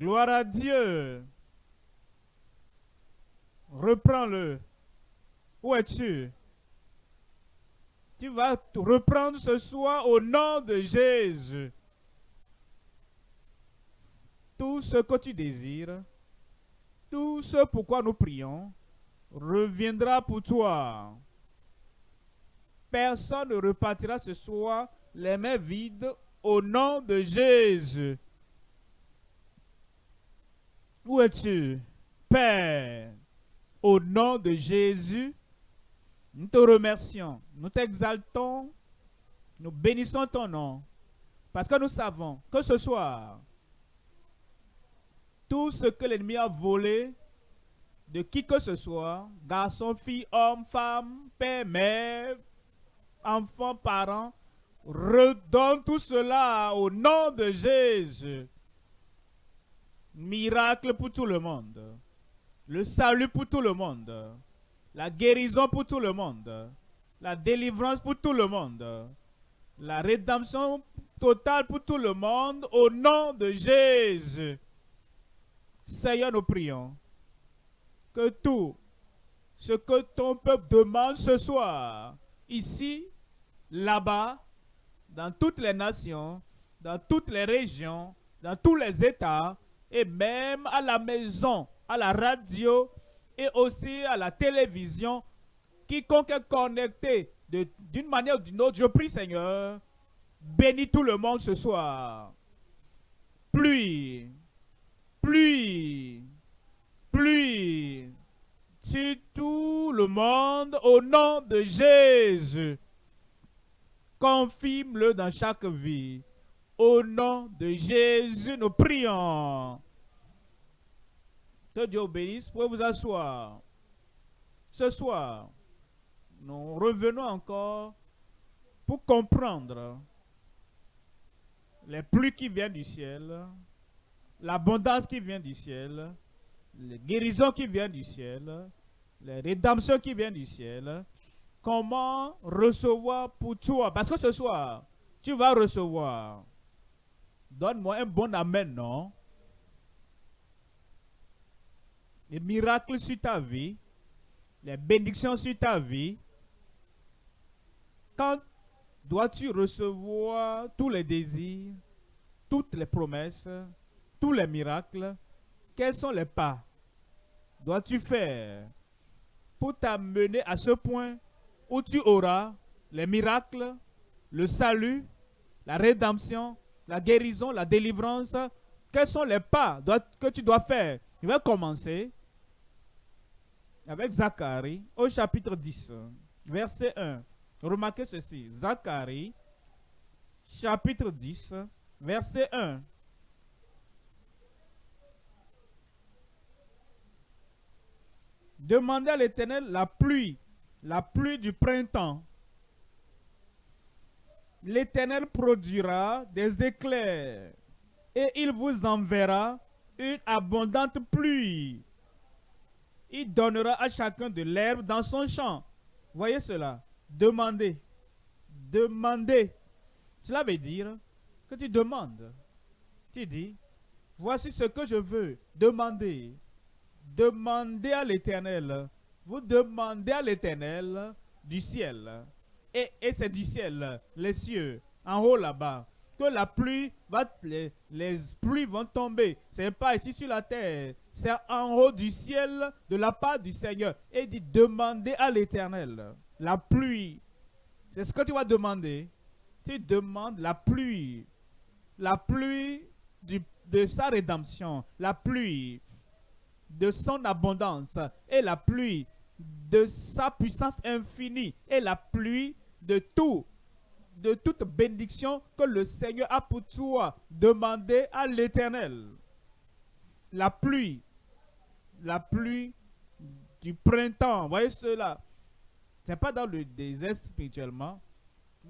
Gloire à Dieu. Reprends-le. Où es-tu? Tu vas reprendre ce soir au nom de Jésus. Tout ce que tu désires, tout ce pourquoi nous prions, reviendra pour toi. Personne ne repartira ce soir les mains vides au nom de Jésus. Où es-tu, Père? Au nom de Jésus, nous te remercions, nous t'exaltons, nous bénissons ton nom, parce que nous savons que ce soir, tout ce que l'ennemi a volé de qui que ce soit, garçon, fille, homme, femme, père, mère, enfant, parent, redonne tout cela au nom de Jésus. Miracle pour tout le monde. Le salut pour tout le monde. La guérison pour tout le monde. La délivrance pour tout le monde. La rédemption totale pour tout le monde au nom de Jésus. Seigneur, nous prions que tout ce que ton peuple demande ce soir, ici, là-bas, dans toutes les nations, dans toutes les régions, dans tous les États, et même à la maison, à la radio et aussi à la télévision, quiconque est connecté d'une manière ou d'une autre, je prie Seigneur, bénis tout le monde ce soir. Pluie, pluie, pluie sur tout le monde au nom de Jésus. Confirme-le dans chaque vie. Au nom de Jésus, nous prions. Que Dieu bénisse. Pouvez vous asseoir. Ce soir, nous revenons encore pour comprendre les pluies qui viennent du ciel, l'abondance qui vient du ciel, les guérisons qui viennent du ciel, les rédemptions qui viennent du ciel, comment recevoir pour toi? Parce que ce soir, tu vas recevoir. Donne-moi un bon amen, non? Les miracles sur ta vie, les bénédictions sur ta vie. Quand dois-tu recevoir tous les désirs, toutes les promesses, tous les miracles? Quels sont les pas dois-tu faire pour t'amener à ce point où tu auras les miracles, le salut, la rédemption, la guérison, la délivrance. Quels sont les pas que tu dois faire? Je vais commencer avec Zacharie au chapitre 10, verset 1. Remarquez ceci. Zacharie, chapitre 10, verset 1. Demandez à l'Éternel la pluie, la pluie du printemps. L'Éternel produira des éclairs et il vous enverra une abondante pluie. Il donnera à chacun de l'herbe dans son champ. Voyez cela. Demandez. Demandez. Cela veut dire que tu demandes. Tu dis, voici ce que je veux. Demandez. Demandez à l'Éternel. Vous demandez à l'Éternel du ciel. Et, c'est du ciel, les cieux, en haut là-bas. Que la pluie va, les, les pluies vont tomber. C'est pas ici sur la terre. C'est en haut du ciel, de la part du Seigneur. Et dit, demandez à l'Éternel. La pluie. C'est ce que tu vas demander. Tu demandes la pluie. La pluie de sa rédemption. La pluie de son abondance et la pluie de sa puissance infinie et la pluie de tout, de toute bénédiction que le Seigneur a pour toi. Demandez à l'Éternel. La pluie, la pluie du printemps, voyez cela. Ce n'est pas dans le désert spirituellement.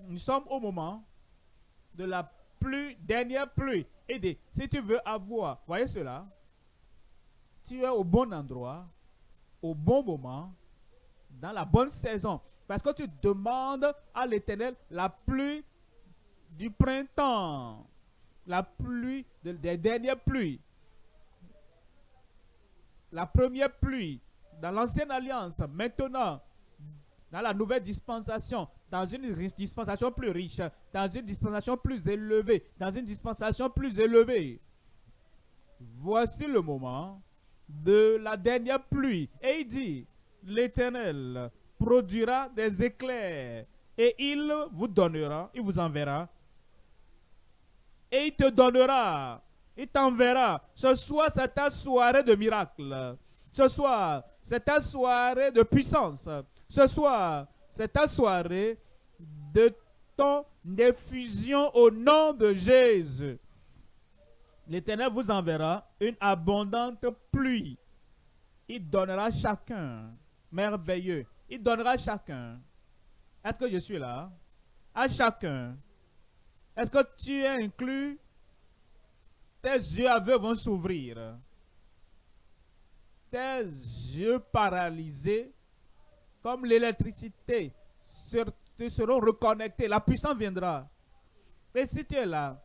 Nous sommes au moment de la pluie, dernière pluie. Et si tu veux avoir, voyez cela, tu es au bon endroit, au bon moment, dans la bonne saison. Parce que tu demandes à l'Éternel la pluie du printemps, la pluie des dernières pluies. la première pluie dans l'ancienne alliance, maintenant, dans la nouvelle dispensation, dans une dispensation plus riche, dans une dispensation plus élevée, dans une dispensation plus élevée. Voici le moment de la dernière pluie. Et il dit, l'Éternel produira des éclairs et il vous donnera, il vous enverra. Et il te donnera, il t'enverra. Ce soir, c'est ta soirée de miracle. Ce soir, c'est ta soirée de puissance. Ce soir, c'est ta soirée de ton effusion au nom de Jésus. L'Éternel vous enverra une abondante pluie. Il donnera chacun. Merveilleux. Il donnera chacun. Est-ce que je suis là? À chacun. Est-ce que tu es inclus? Tes yeux aveugles vont s'ouvrir. Tes yeux paralysés, comme l'électricité, seront reconnectés. La puissance viendra. Et si tu es là,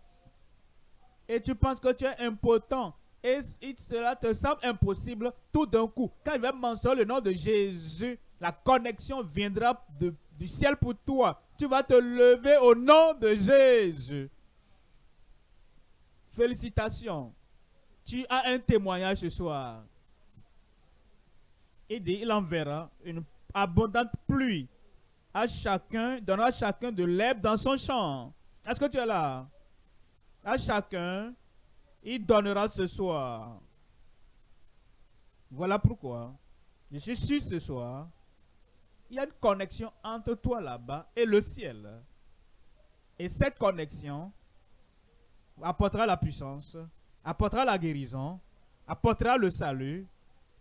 et tu penses que tu es impotent, et cela te semble impossible, tout d'un coup, quand il va mentionner le nom de Jésus, la connexion viendra du ciel pour toi. Tu vas te lever au nom de Jésus. Félicitations. Tu as un témoignage ce soir. Il dit, il enverra une abondante pluie à chacun, donnera chacun de l'herbe dans son champ. Est-ce que tu es là? À chacun, il donnera ce soir. Voilà pourquoi je suis sûr ce soir, il y a une connexion entre toi là-bas et le ciel. Et cette connexion apportera la puissance, apportera la guérison, apportera le salut,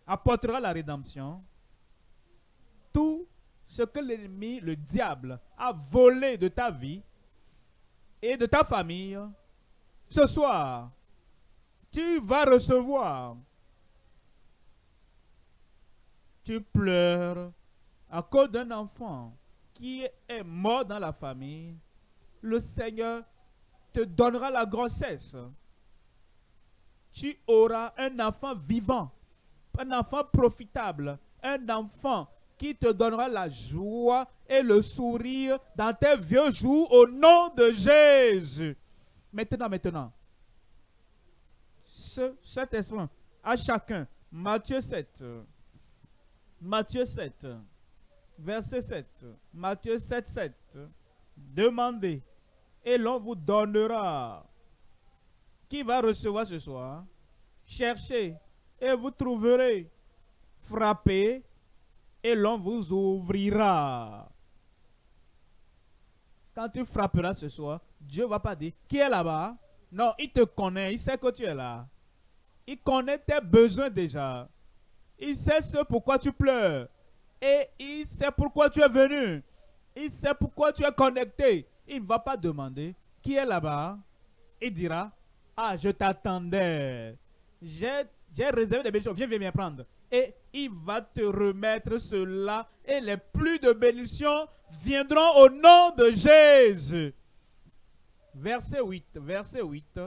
apportera la rédemption. Tout ce que l'ennemi, le diable, a volé de ta vie et de ta famille, ce soir, tu vas recevoir. Tu pleures à cause d'un enfant qui est mort dans la famille. Le Seigneur te donnera la grossesse. Tu auras un enfant vivant, un enfant profitable, un enfant qui te donnera la joie et le sourire dans tes vieux jours au nom de Jésus. Maintenant, maintenant. Ce, cet esprit à chacun. Matthieu 7. Matthieu 7. Verset 7. Matthieu 7, 7. Demandez et l'on vous donnera. Qui va recevoir ce soir? Cherchez et vous trouverez. Frappez et l'on vous ouvrira. Quand tu frapperas ce soir, Dieu va pas dire, qui est là-bas? Non, il te connaît, il sait que tu es là. Il connaît tes besoins déjà. Il sait ce pourquoi tu pleures. Et il sait pourquoi tu es venu. Il sait pourquoi tu es connecté. Il ne va pas demander, qui est là-bas? Il dira, ah, je t'attendais. J'ai réservé des bénédictions. Viens, viens, viens prendre. Et il va te remettre cela. Et les plus de bénédictions viendront au nom de Jésus. Verset 8, verset 8.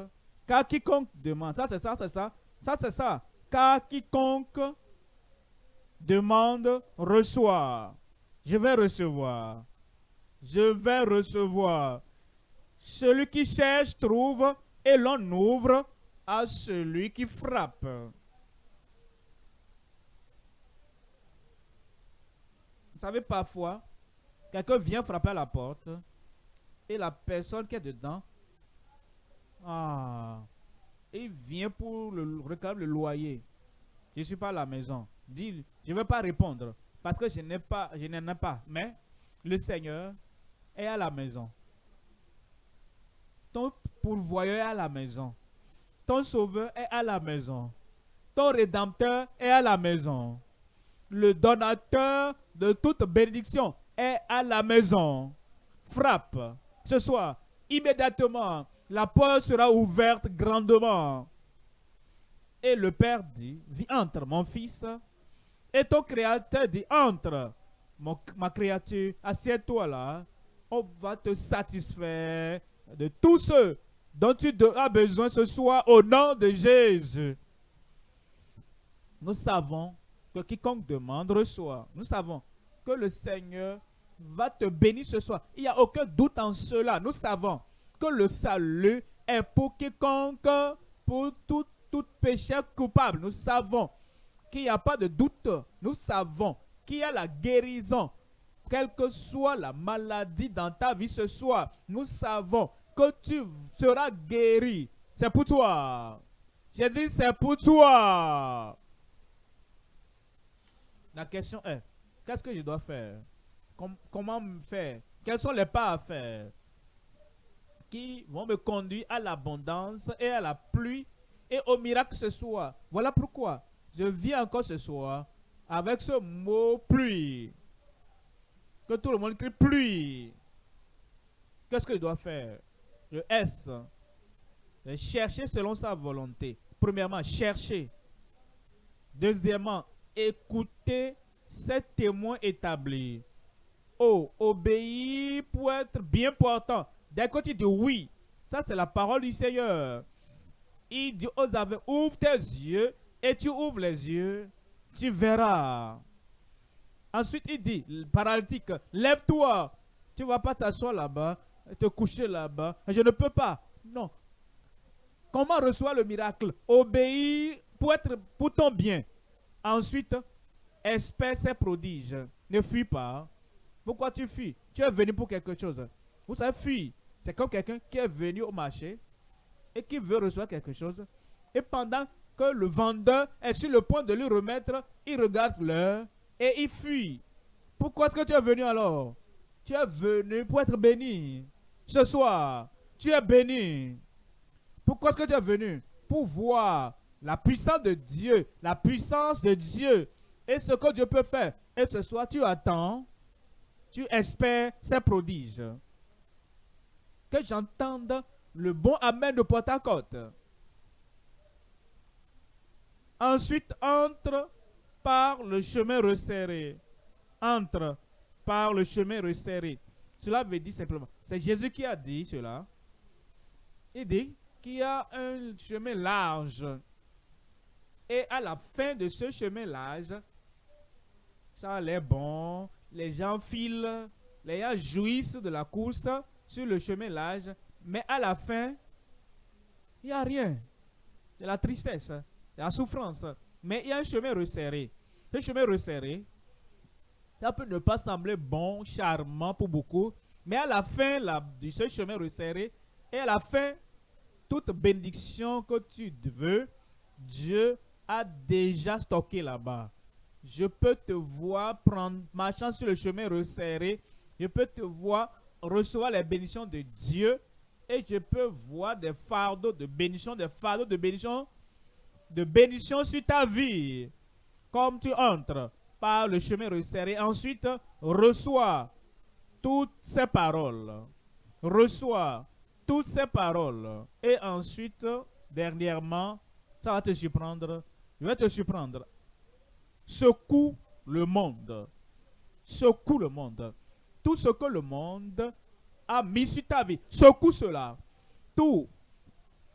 Car quiconque demande, ça c'est ça, c'est ça, ça c'est ça. Car quiconque demande, reçoit. Je vais recevoir. Je vais recevoir. Celui qui cherche trouve et l'on ouvre à celui qui frappe. Vous savez, parfois, quelqu'un vient frapper à la porte et la personne qui est dedans, ah, il vient pour le, réclamer le loyer. Je ne suis pas à la maison. Dit, je ne vais pas répondre parce que je n'ai pas, je n'en ai pas. Mais le Seigneur est à la maison. Ton pourvoyeur est à la maison. Ton sauveur est à la maison. Ton rédempteur est à la maison. Le donateur de toute bénédiction est à la maison. Frappe ce soir. Immédiatement, la porte sera ouverte grandement. Et le Père dit, entre mon fils. Et ton créateur dit, entre ma créature, assieds-toi là. On va te satisfaire de tout ce dont tu auras besoin ce soir au nom de Jésus. Nous savons que quiconque demande reçoit. Nous savons que le Seigneur va te bénir ce soir. Il n'y a aucun doute en cela. Nous savons que le salut est pour quiconque, pour tout, tout péché coupable. Nous savons qu'il n'y a pas de doute. Nous savons qu'il y a la guérison. Quelle que soit la maladie dans ta vie ce soir, nous savons que tu seras guéri. C'est pour toi. J'ai dit, c'est pour toi. La question est, qu'est-ce que je dois faire? Comment me faire? Quels sont les pas à faire? Qui vont me conduire à l'abondance et à la pluie et au miracle ce soir. Voilà pourquoi je viens encore ce soir avec ce mot pluie. Que tout le monde crie pluie. Qu'est-ce que je dois faire? Le S. Chercher selon sa volonté. Premièrement, chercher. Deuxièmement, écouter ces témoins établis. Oh, obéir pour être bien portant. Dès que tu dis oui, ça c'est la parole du Seigneur. Il dit aux aveugles, ouvre tes yeux et tu ouvres les yeux, tu verras. Ensuite, il dit, paralytique, lève-toi. Tu ne vas pas t'asseoir là-bas, te coucher là-bas. Je ne peux pas. Non. Comment reçoit le miracle? Obéir pour, être, pour ton bien. Ensuite, espère ses prodiges. Ne fuis pas. Pourquoi tu fuis? Tu es venu pour quelque chose. Vous savez, fuir, c'est comme quelqu'un qui est venu au marché et qui veut recevoir quelque chose. Et pendant que le vendeur est sur le point de lui remettre, il regarde l'heure et il fuit. Pourquoi est-ce que tu es venu alors? Tu es venu pour être béni. Ce soir, tu es béni. Pourquoi est-ce que tu es venu? Pour voir la puissance de Dieu, la puissance de Dieu et ce que Dieu peut faire. Et ce soir, tu attends, tu espères ses prodiges. Que j'entende le bon Amen de porte à côte. Ensuite, entre par le chemin resserré. Entre par le chemin resserré. Cela veut dire simplement, c'est Jésus qui a dit cela. Il dit qu'il y a un chemin large et à la fin de ce chemin large, ça allait bon, les gens filent, les gens jouissent de la course sur le chemin large, mais à la fin, il n'y a rien. C'est la tristesse, la souffrance. Mais il y a un chemin resserré. Ce chemin resserré, ça peut ne pas sembler bon, charmant pour beaucoup, mais à la fin de ce chemin resserré, et à la fin, toute bénédiction que tu veux, Dieu a déjà stocké là-bas. Je peux te voir prendre, marchant sur le chemin resserré. Je peux te voir recevoir les bénédictions de Dieu. Et je peux voir des fardeaux de bénédiction, des fardeaux de bénédiction, de bénédiction sur ta vie. Comme tu entres par le chemin resserré. Ensuite, reçois toutes ces paroles. Reçois toutes ces paroles. Et ensuite, dernièrement, ça va te surprendre je vais te surprendre. Secoue le monde. Secoue le monde. Tout ce que le monde a mis sur ta vie, secoue cela. Tout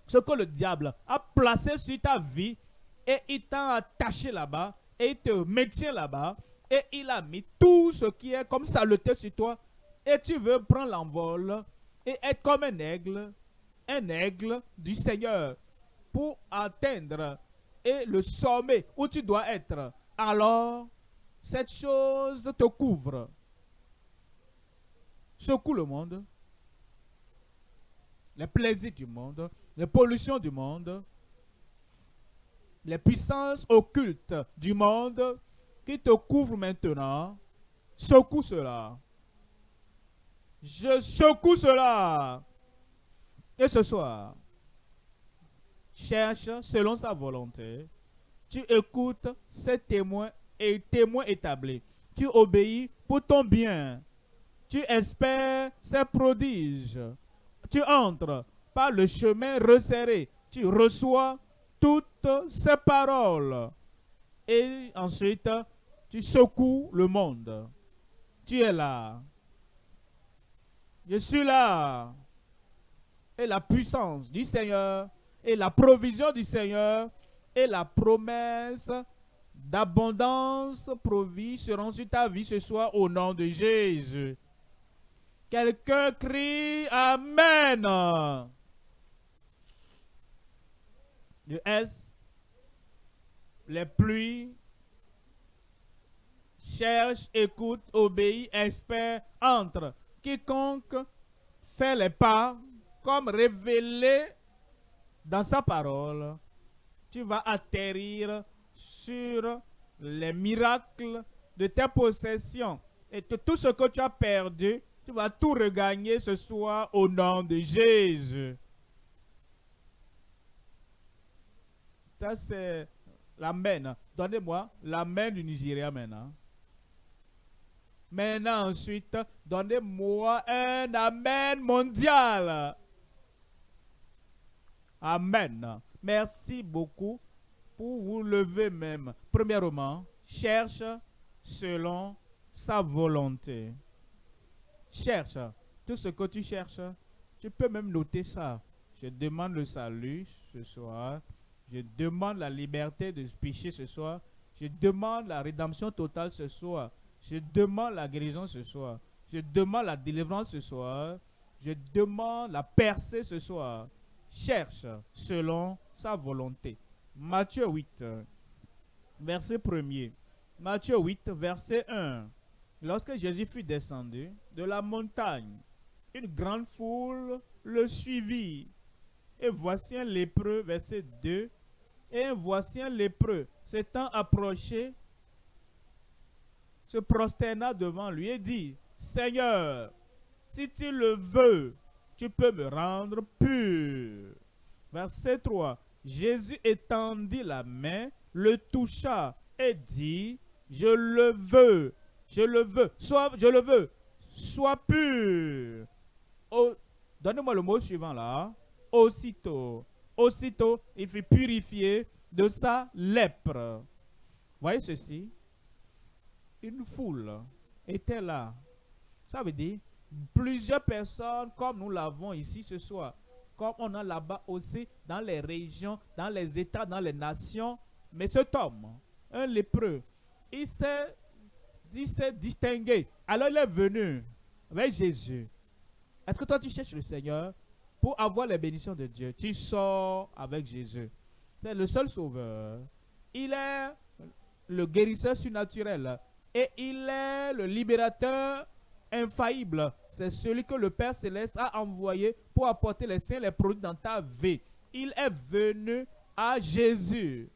ce que le diable a placé sur ta vie et il t'a attaché là-bas et il te maintient là-bas et il a mis tout ce qui est comme saleté sur toi et tu veux prendre l'envol et être comme un aigle, un aigle du Seigneur pour atteindre et le sommet où tu dois être, alors cette chose te couvre. Secoue le monde, les plaisirs du monde, les pollutions du monde, les puissances occultes du monde qui te couvrent maintenant, secoue cela. Je secoue cela. Et ce soir, cherche selon sa volonté. Tu écoutes ses témoins et témoins établis. Tu obéis pour ton bien. Tu espères ses prodiges. Tu entres par le chemin resserré. Tu reçois toutes ces paroles. Et ensuite, tu secoues le monde. Tu es là. Je suis là. Et la puissance du Seigneur et la provision du Seigneur et la promesse d'abondance provie seront sur ta vie ce soir au nom de Jésus. Quelqu'un crie Amen. Le S, les pluies, cherche, écoute, obéit, espère, entre. Quiconque fait les pas comme révélé dans sa parole, tu vas atterrir sur les miracles de tes possessions. Et tout ce que tu as perdu, tu vas tout regagner ce soir au nom de Jésus. Ça, c'est l'amen. Donnez-moi l'amen du Nigeria maintenant. Maintenant, ensuite, donnez-moi un Amen mondial. Amen. Merci beaucoup pour vous lever même. Premièrement, cherche selon sa volonté. Cherche. Tout ce que tu cherches, tu peux même noter ça. Je demande le salut ce soir. Je demande la liberté de pécher ce soir. Je demande la rédemption totale ce soir. Je demande la guérison ce soir. Je demande la délivrance ce soir. Je demande la percée ce soir. Cherche selon sa volonté. Matthieu 8, verset 1 Matthieu 8, verset 1. Lorsque Jésus fut descendu de la montagne, une grande foule le suivit. Et voici un lépreux, verset 2. Et voici un lépreux s'étant approché se prosterna devant lui et dit, Seigneur, si tu le veux, tu peux me rendre pur. Verset 3. Jésus étendit la main, le toucha et dit, je le veux, je le veux, sois, je le veux, sois pur. Donnez-moi le mot suivant là. Aussitôt, aussitôt, il fut purifié de sa lèpre. Voyez ceci une foule était là. Ça veut dire plusieurs personnes comme nous l'avons ici ce soir, comme on a là-bas aussi dans les régions, dans les États, dans les nations. Mais cet homme, un lépreux, il s'est distingué. Alors il est venu avec Jésus. Est-ce que toi tu cherches le Seigneur pour avoir les bénédictions de Dieu? Tu sors avec Jésus. C'est le seul sauveur. Il est le guérisseur surnaturel et il est le libérateur infaillible. C'est celui que le Père Céleste a envoyé pour apporter les saints, les produits dans ta vie. Il est venu à Jésus.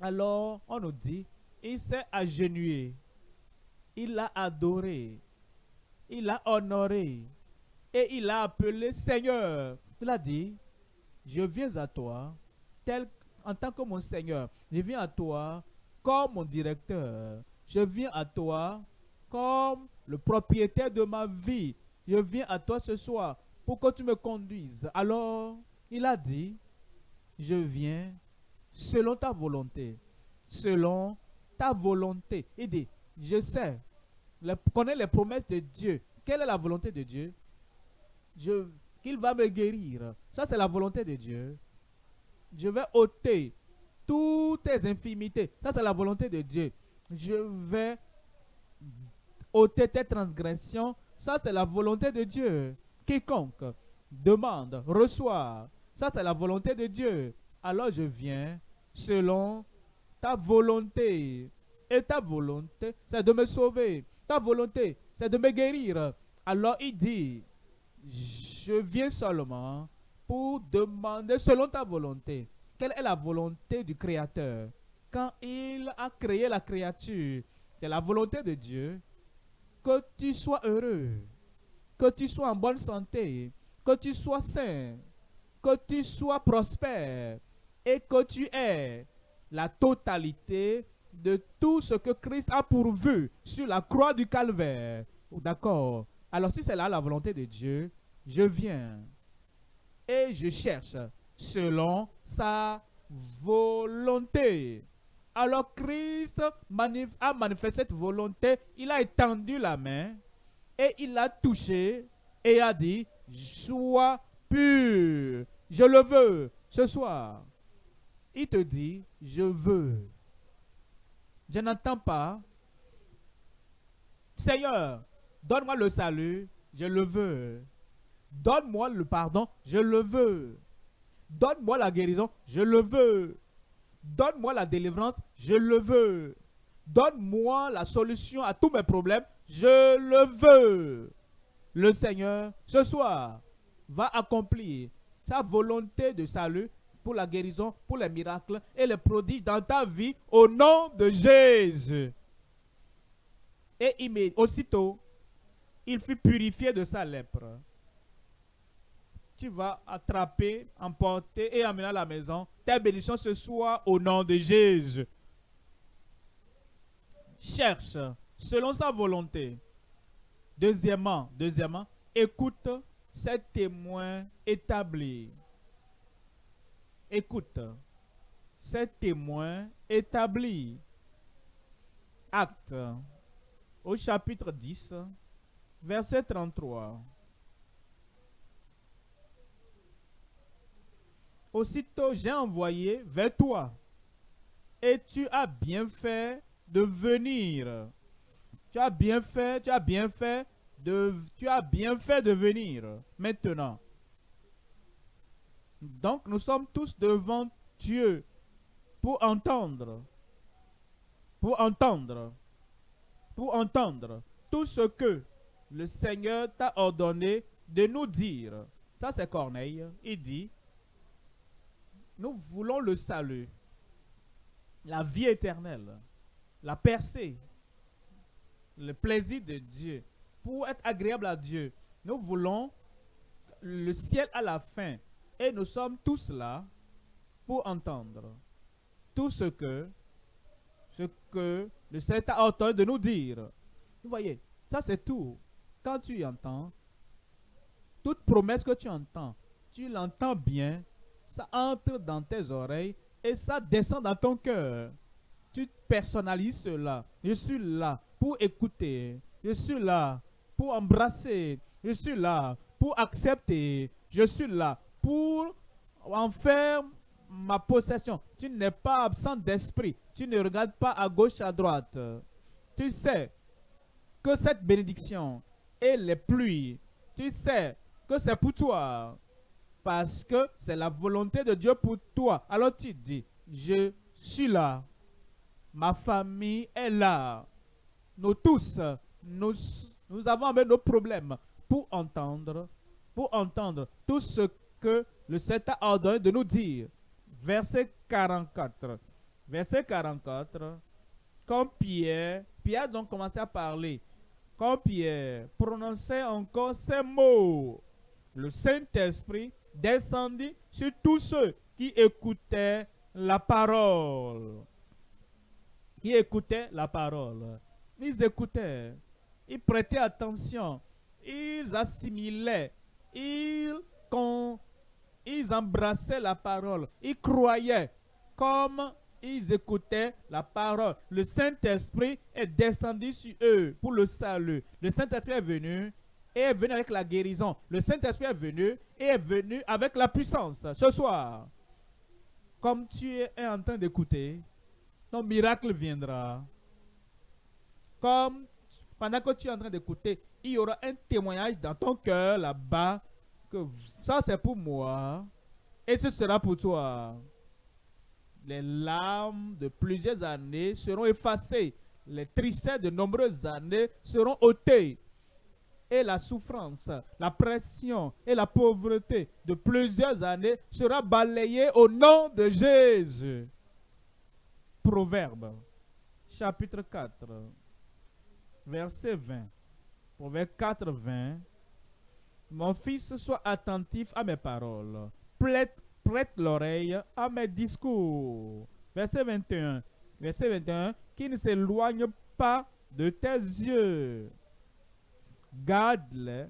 Alors, on nous dit, il s'est agenouillé. Il l'a adoré. Il l'a honoré. Et il l'a appelé Seigneur. Il a dit, je viens à toi tel, en tant que mon Seigneur. Je viens à toi comme mon directeur. Je viens à toi comme le propriétaire de ma vie. Je viens à toi ce soir pour que tu me conduises. Alors, il a dit, je viens selon ta volonté. Selon ta volonté. Il dit, je sais, je connais les promesses de Dieu. Quelle est la volonté de Dieu? Qu'il va me guérir. Ça, c'est la volonté de Dieu. Je vais ôter toutes tes infimités. Ça, c'est la volonté de Dieu je vais ôter tes transgressions. Ça, c'est la volonté de Dieu. Quiconque demande, reçoit. Ça, c'est la volonté de Dieu. Alors je viens selon ta volonté. Et ta volonté, c'est de me sauver. Ta volonté, c'est de me guérir. Alors il dit, je viens seulement pour demander selon ta volonté. Quelle est la volonté du Créateur quand il a créé la créature, c'est la volonté de Dieu que tu sois heureux, que tu sois en bonne santé, que tu sois sain, que tu sois prospère et que tu aies la totalité de tout ce que Christ a pourvu sur la croix du calvaire. D'accord Alors si c'est là la volonté de Dieu, je viens et je cherche selon sa volonté. Alors Christ a manifesté cette volonté, il a étendu la main et il a touché et a dit, sois pur, je le veux ce soir. Il te dit, je veux. Je n'entends pas. Seigneur, donne-moi le salut, je le veux. Donne-moi le pardon, je le veux. Donne-moi la guérison, je le veux. Donne-moi la délivrance, je le veux. Donne-moi la solution à tous mes problèmes, je le veux. Le Seigneur, ce soir, va accomplir sa volonté de salut pour la guérison, pour les miracles et les prodiges dans ta vie au nom de Jésus. Et aussitôt, il fut purifié de sa lèpre. Tu vas attraper, emporter et amener à la maison ta bénédiction ce soir au nom de Jésus. Cherche selon sa volonté. Deuxièmement, deuxièmement, écoute ces témoins établis. Écoute, ces témoins établis. Acte au chapitre 10, verset 33. Aussitôt j'ai envoyé vers toi, et tu as bien fait de venir. Tu as bien fait, tu as bien fait de, tu as bien fait de venir. Maintenant, donc nous sommes tous devant Dieu pour entendre, pour entendre, pour entendre tout ce que le Seigneur t'a ordonné de nous dire. Ça c'est Corneille. Il dit, nous voulons le salut, la vie éternelle, la percée, le plaisir de Dieu, pour être agréable à Dieu. Nous voulons le ciel à la fin, et nous sommes tous là pour entendre tout ce que, ce que le Seigneur a entendu de nous dire. Vous voyez, ça c'est tout. Quand tu entends, toute promesse que tu entends, tu l'entends bien, ça entre dans tes oreilles et ça descend dans ton cœur. Tu personnalises cela. Je suis là pour écouter. Je suis là pour embrasser. Je suis là pour accepter. Je suis là pour en faire ma possession. Tu n'es pas absent d'esprit. Tu ne regardes pas à gauche, à droite. Tu sais que cette bénédiction et les pluies, tu sais que c'est pour toi. Parce que c'est la volonté de Dieu pour toi. Alors tu dis, je suis là. Ma famille est là. Nous tous, nous, nous avons nos problèmes pour entendre, pour entendre tout ce que le Seigneur a ordonné de nous dire. Verset 44. Verset 44. Comme Pierre, Pierre donc commencé à parler. Quand Pierre prononçait encore ces mots, le Saint-Esprit descendit sur tous ceux qui écoutaient la parole. Qui écoutaient la parole. Ils écoutaient, ils prêtaient attention, ils assimilaient, ils, ils embrassaient la parole, ils croyaient comme ils écoutaient la parole. Le Saint-Esprit est descendu sur eux pour le salut. Le Saint-Esprit est venu et est venu avec la guérison. Le Saint-Esprit est venu et est venu avec la puissance. Ce soir, comme tu es en train d'écouter, ton miracle viendra. Comme pendant que tu es en train d'écouter, il y aura un témoignage dans ton cœur là-bas que ça c'est pour moi et ce sera pour toi. Les larmes de plusieurs années seront effacées. Les tristesses de nombreuses années seront ôtées. Et la souffrance, la pression et la pauvreté de plusieurs années sera balayée au nom de Jésus. Proverbe, chapitre 4, verset 20. Proverbe 4, 20. Mon fils, sois attentif à mes paroles. Prête, l'oreille à mes discours. Verset 21. Verset 21. Qui ne s'éloigne pas de tes yeux. Garde-les.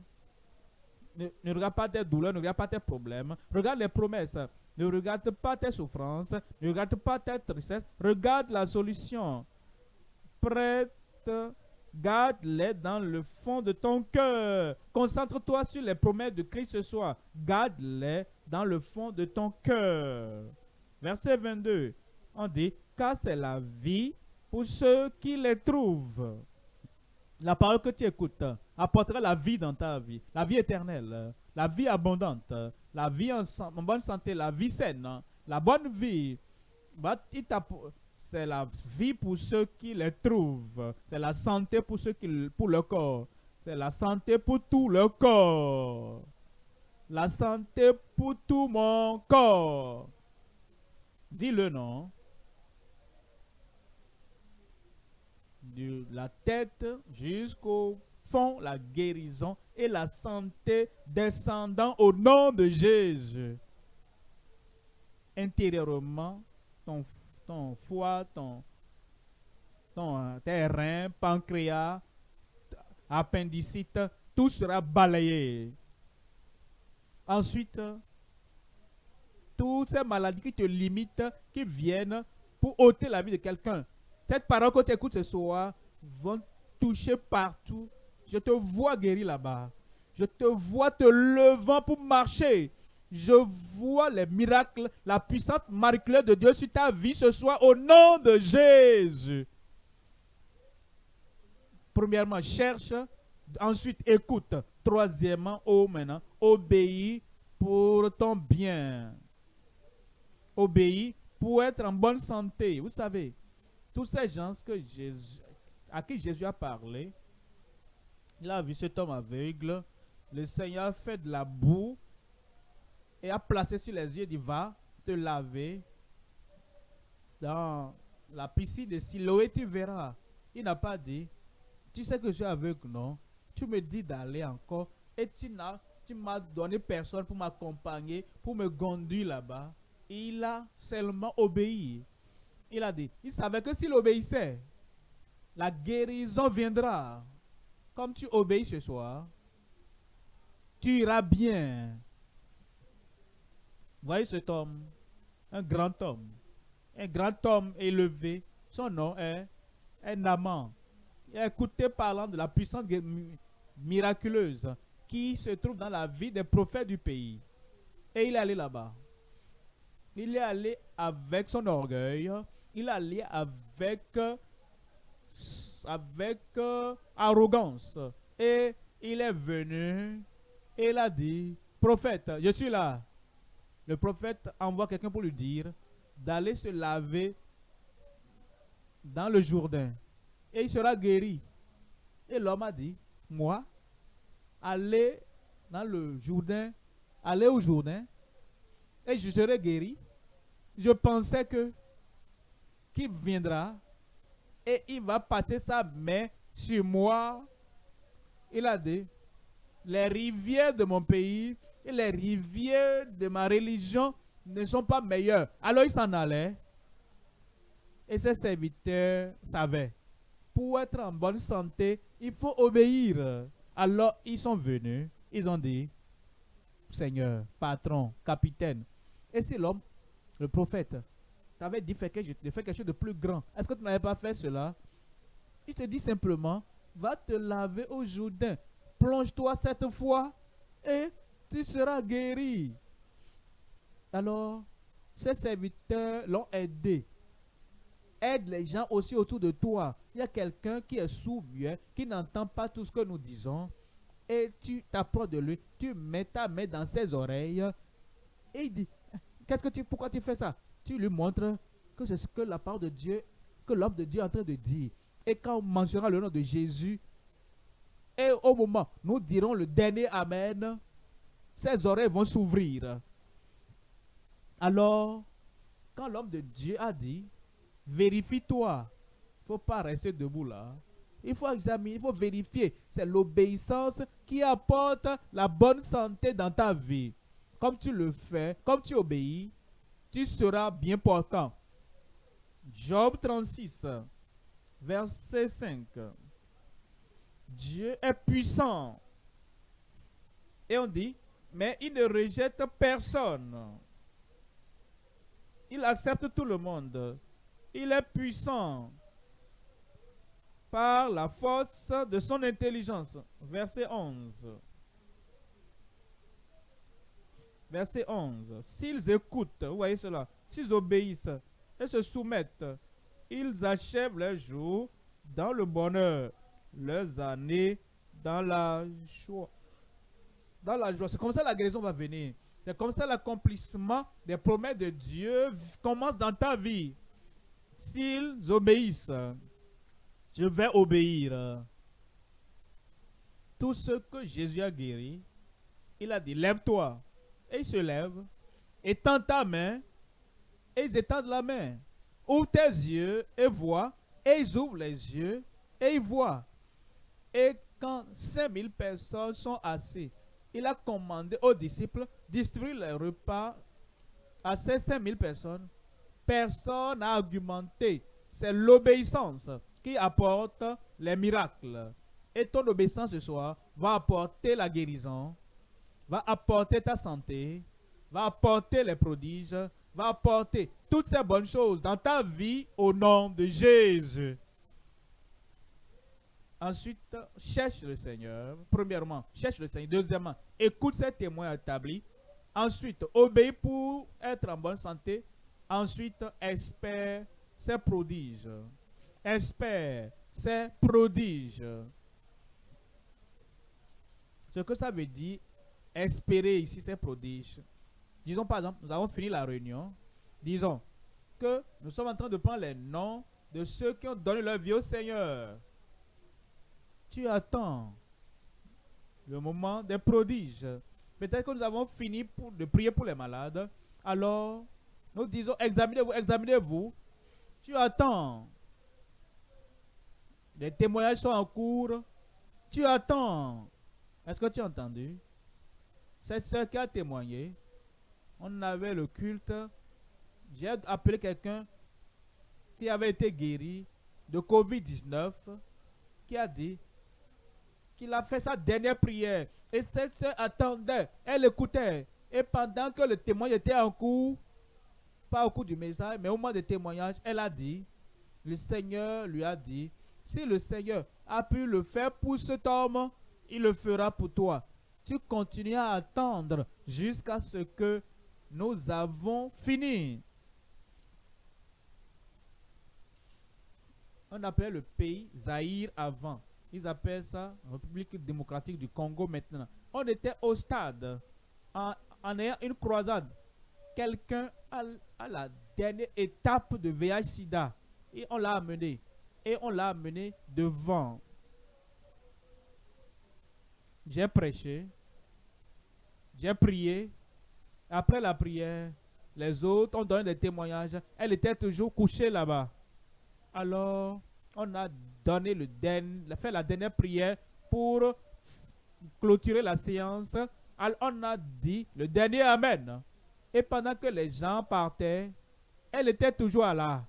Ne, ne, regarde pas tes douleurs, ne regarde pas tes problèmes. Regarde les promesses. Ne regarde pas tes souffrances. Ne regarde pas tes tristesses. Regarde la solution. Prête Garde-les dans le fond de ton cœur. Concentre-toi sur les promesses de Christ ce soir. Garde-les dans le fond de ton cœur. Verset 22. On dit, car c'est la vie pour ceux qui les trouvent. La parole que tu écoutes apportera la vie dans ta vie, la vie éternelle, la vie abondante, la vie en, bonne santé, la vie saine, la bonne vie. C'est la vie pour ceux qui les trouvent. C'est la santé pour ceux qui pour le corps. C'est la santé pour tout le corps. La santé pour tout mon corps. Dis-le non. De la tête jusqu'au fond, la guérison et la santé descendant au nom de Jésus. Intérieurement, ton, ton foie, ton, ton euh, terrain, pancréas, appendicite, tout sera balayé. Ensuite, toutes ces maladies qui te limitent, qui viennent pour ôter la vie de quelqu'un. Cette parole que tu écoutes ce soir vont toucher partout. Je te vois guéri là-bas. Je te vois te levant pour marcher. Je vois les miracles, la puissance miraculeuse de Dieu sur ta vie ce soir au nom de Jésus. Premièrement, cherche. Ensuite, écoute. Troisièmement, oh maintenant, obéis pour ton bien. Obéis pour être en bonne santé. Vous savez, tous ces gens à qui Jésus a parlé, il a vu cet homme aveugle. Le Seigneur fait de la boue et a placé sur les yeux, dit, va te laver dans la piscine de Siloé, tu verras. Il n'a pas dit, tu sais que je suis aveugle, non? Tu me dis d'aller encore et tu n'as tu m'as donné personne pour m'accompagner, pour me conduire là-bas. Il a seulement obéi. Il a dit, il savait que s'il obéissait, la guérison viendra. Comme tu obéis ce soir, tu iras bien. Voyez cet homme, un grand homme, un grand homme élevé. Son nom est. Il a écouté parlant de la puissance miraculeuse qui se trouve dans la vie des prophètes du pays. Et il est allé là-bas. Il est allé avec son orgueil. Il est allé avec, avec euh, arrogance. Et il est venu et il a dit, prophète, je suis là. Le prophète envoie quelqu'un pour lui dire d'aller se laver dans le Jourdain. Et il sera guéri. Et l'homme a dit, moi, aller dans le Jourdain, aller au Jourdain, et je serai guéri. Je pensais que qu'il viendra et il va passer sa main sur moi. Il a dit, les rivières de mon pays et les rivières de ma religion ne sont pas meilleures. Alors il s'en allait. Et ses serviteurs savaient, pour être en bonne santé, il faut obéir. Alors ils sont venus, ils ont dit, Seigneur, patron, capitaine. Et si l'homme, le prophète, t'avait dit quelque, de faire quelque chose de plus grand, est-ce que tu n'avais pas fait cela? Il te dit simplement, va te laver au Jourdain, plonge-toi cette fois et tu seras guéri. Alors, ces serviteurs l'ont aidé. Aide les gens aussi autour de toi. Il y a quelqu'un qui est sourd, qui n'entend pas tout ce que nous disons. Et tu t'approches de lui, tu mets ta main dans ses oreilles. Et il dit, qu'est-ce que tu, pourquoi tu fais ça? Tu lui montres que c'est ce que la parole de Dieu, que l'homme de Dieu est en train de dire. Et quand on mentionnera le nom de Jésus, et au moment, nous dirons le dernier Amen, ses oreilles vont s'ouvrir. Alors, quand l'homme de Dieu a dit, Vérifie-toi. Il ne faut pas rester debout là. Il faut examiner, il faut vérifier. C'est l'obéissance qui apporte la bonne santé dans ta vie. Comme tu le fais, comme tu obéis, tu seras bien portant. Job 36, verset 5. Dieu est puissant. Et on dit, mais il ne rejette personne. Il accepte tout le monde. Il est puissant par la force de son intelligence. Verset 11. Verset 11. S'ils écoutent, vous voyez cela, s'ils obéissent et se soumettent ils achèvent leurs jours dans le bonheur, leurs années dans la joie. Dans la joie. C'est comme ça la guérison va venir. C'est comme ça l'accomplissement des promesses de Dieu commence dans ta vie. S'ils obéissent, je vais obéir. Tout ce que Jésus a guéri, il a dit, lève-toi. Et il se lève, étend ta main, et ils étendent la main. Ouvre tes yeux et vois, et ils ouvrent les yeux et ils voient. Et quand 5000 personnes sont assises, il a commandé aux disciples distribuer les repas à ces 5000 personnes. Personne n'a argumenté. C'est l'obéissance qui apporte les miracles. Et ton obéissance ce soir va apporter la guérison, va apporter ta santé, va apporter les prodiges, va apporter toutes ces bonnes choses dans ta vie au nom de Jésus. Ensuite, cherche le Seigneur. Premièrement, cherche le Seigneur. Deuxièmement, écoute ses témoins établis. Ensuite, obéis pour être en bonne santé. Ensuite, espère ses prodiges. Espère ses prodiges. Ce que ça veut dire, espérer ici ses prodiges. Disons par exemple, nous avons fini la réunion. Disons que nous sommes en train de prendre les noms de ceux qui ont donné leur vie au Seigneur. Tu attends le moment des prodiges. Peut-être que nous avons fini pour, de prier pour les malades. Alors, nous disons, examinez-vous, examinez-vous. Tu attends. Les témoignages sont en cours. Tu attends. Est-ce que tu as entendu? Cette soeur qui a témoigné, on avait le culte. J'ai appelé quelqu'un qui avait été guéri de Covid-19, qui a dit qu'il a fait sa dernière prière. Et cette soeur attendait, elle écoutait. Et pendant que le témoignage était en cours, pas au cours du message, mais au moment du témoignage, elle a dit, le Seigneur lui a dit, si le Seigneur a pu le faire pour cet homme, il le fera pour toi. Tu continues à attendre jusqu'à ce que nous avons fini. On appelait le pays Zaïre avant. Ils appellent ça République démocratique du Congo maintenant. On était au stade en, ayant une croisade. Quelqu'un à, la dernière étape de VIH-Sida. Et on l'a amené. Et on l'a amené devant. J'ai prêché. J'ai prié. Après la prière, les autres ont donné des témoignages. Elle était toujours couchée là-bas. Alors, on a donné le fait la dernière prière pour clôturer la séance. On a dit le dernier Amen. Et pendant que les gens partaient, elle était toujours là.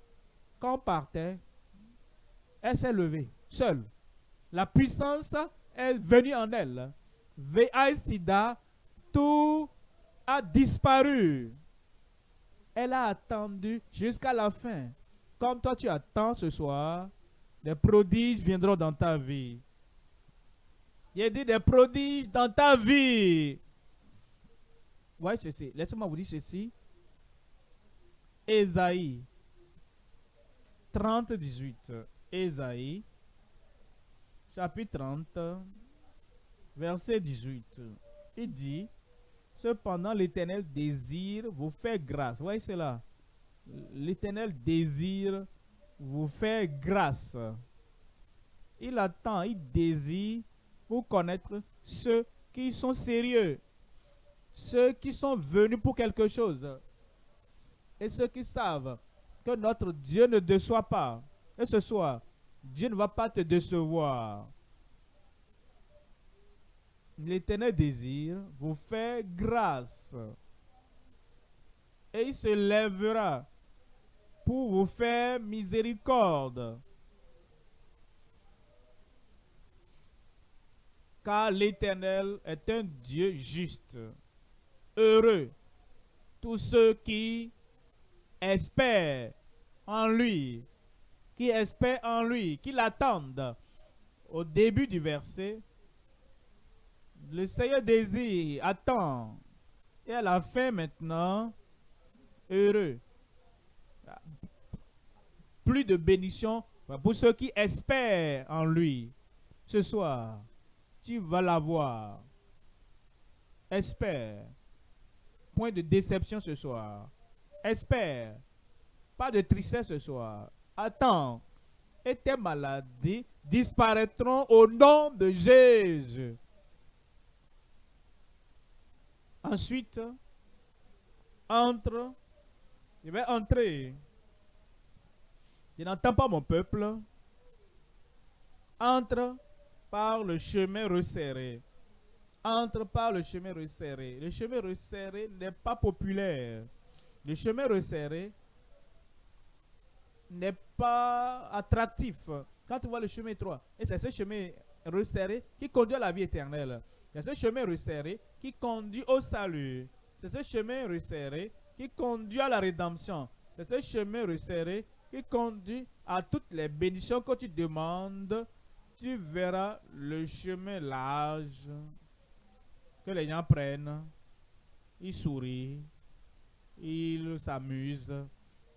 Quand on partait, elle s'est levée, seule. La puissance est venue en elle. VI Sida, tout a disparu. Elle a attendu jusqu'à la fin. Comme toi tu attends ce soir, des prodiges viendront dans ta vie. Il a dit des prodiges dans ta vie. Voyez ceci. Laissez-moi vous dire ceci. Esaïe 30, 18. Esaïe, chapitre 30, verset 18. Il dit, Cependant, l'Éternel désire vous faire grâce. Voyez cela. L'Éternel désire vous faire grâce. Il attend, il désire pour connaître ceux qui sont sérieux, ceux qui sont venus pour quelque chose, et ceux qui savent que notre Dieu ne déçoit pas. Et ce soir, Dieu ne va pas te décevoir. L'éternel désire vous faire grâce. Et il se lèvera pour vous faire miséricorde. Car l'Éternel est un Dieu juste. Heureux tous ceux qui espèrent en lui, qui espèrent en lui, qui l'attendent. Au début du verset, le Seigneur désire, attend. Et à la fin maintenant, heureux. Plus de bénédiction pour ceux qui espèrent en lui. Ce soir, tu vas l'avoir. Espère. Point de déception ce soir. Espère. Pas de tristesse ce soir. Attends. Et tes maladies disparaîtront au nom de Jésus. Ensuite, entre. Je vais entrer. Je n'entends pas mon peuple. Entre par le chemin resserré. Entre par le chemin resserré. Le chemin resserré n'est pas populaire. Le chemin resserré n'est pas attractif. Quand tu vois le chemin étroit, et c'est ce chemin resserré qui conduit à la vie éternelle. C'est ce chemin resserré qui conduit au salut. C'est ce chemin resserré qui conduit à la rédemption. C'est ce chemin resserré qui conduit à toutes les bénédictions que tu demandes. Tu verras le chemin large que les gens prennent. Ils sourient, ils s'amusent,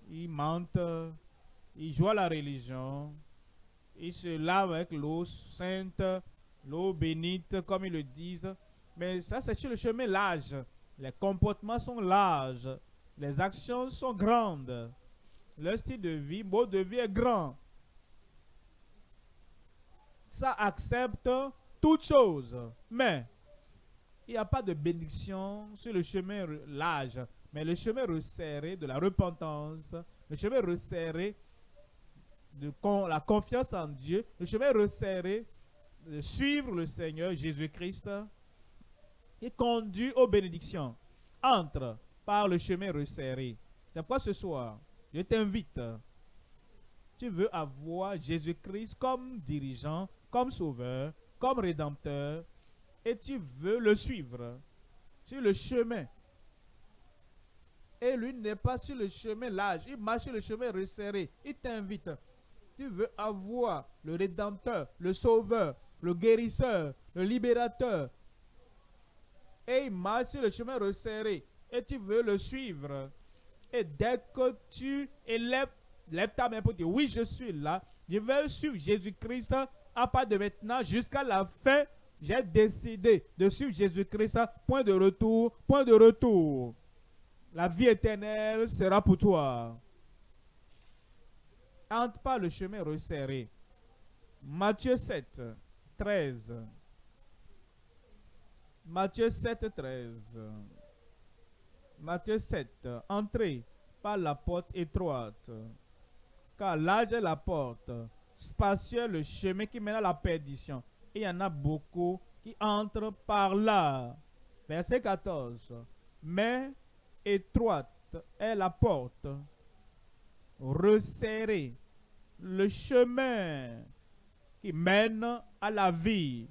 ils mentent, ils jouent à la religion, ils se lavent avec l'eau sainte, l'eau bénite, comme ils le disent. Mais ça, c'est sur le chemin large. Les comportements sont larges. Les actions sont grandes. Le style de vie, mode de vie est grand. Ça accepte toutes choses. Mais il n'y a pas de bénédiction sur le chemin large. Mais le chemin resserré de la repentance, le chemin resserré de la confiance en Dieu, le chemin resserré de suivre le Seigneur Jésus-Christ, qui conduit aux bénédictions. Entre par le chemin resserré. C'est pourquoi ce soir, je t'invite. Tu veux avoir Jésus-Christ comme dirigeant, comme sauveur, comme rédempteur, et tu veux le suivre sur le chemin. Et lui n'est pas sur le chemin large, il marche sur le chemin resserré. Il t'invite. Tu veux avoir le rédempteur, le sauveur, le guérisseur, le libérateur, et il marche sur le chemin resserré et tu veux le suivre. Et dès que tu élèves, lève ta main pour dire oui, je suis là, je vais suivre Jésus-Christ à part de maintenant jusqu'à la fin. J'ai décidé de suivre Jésus-Christ. Point de retour, point de retour. La vie éternelle sera pour toi. Entre pas le chemin resserré. Matthieu 7, 13. Matthieu 7, 13. Matthieu 7. Entrez par la porte étroite. Car large est la porte, spacieux le chemin qui mène à la perdition. Et il y en a beaucoup qui entrent par là. Verset 14. Mais étroite est la porte, resserrée le chemin qui mène à la vie.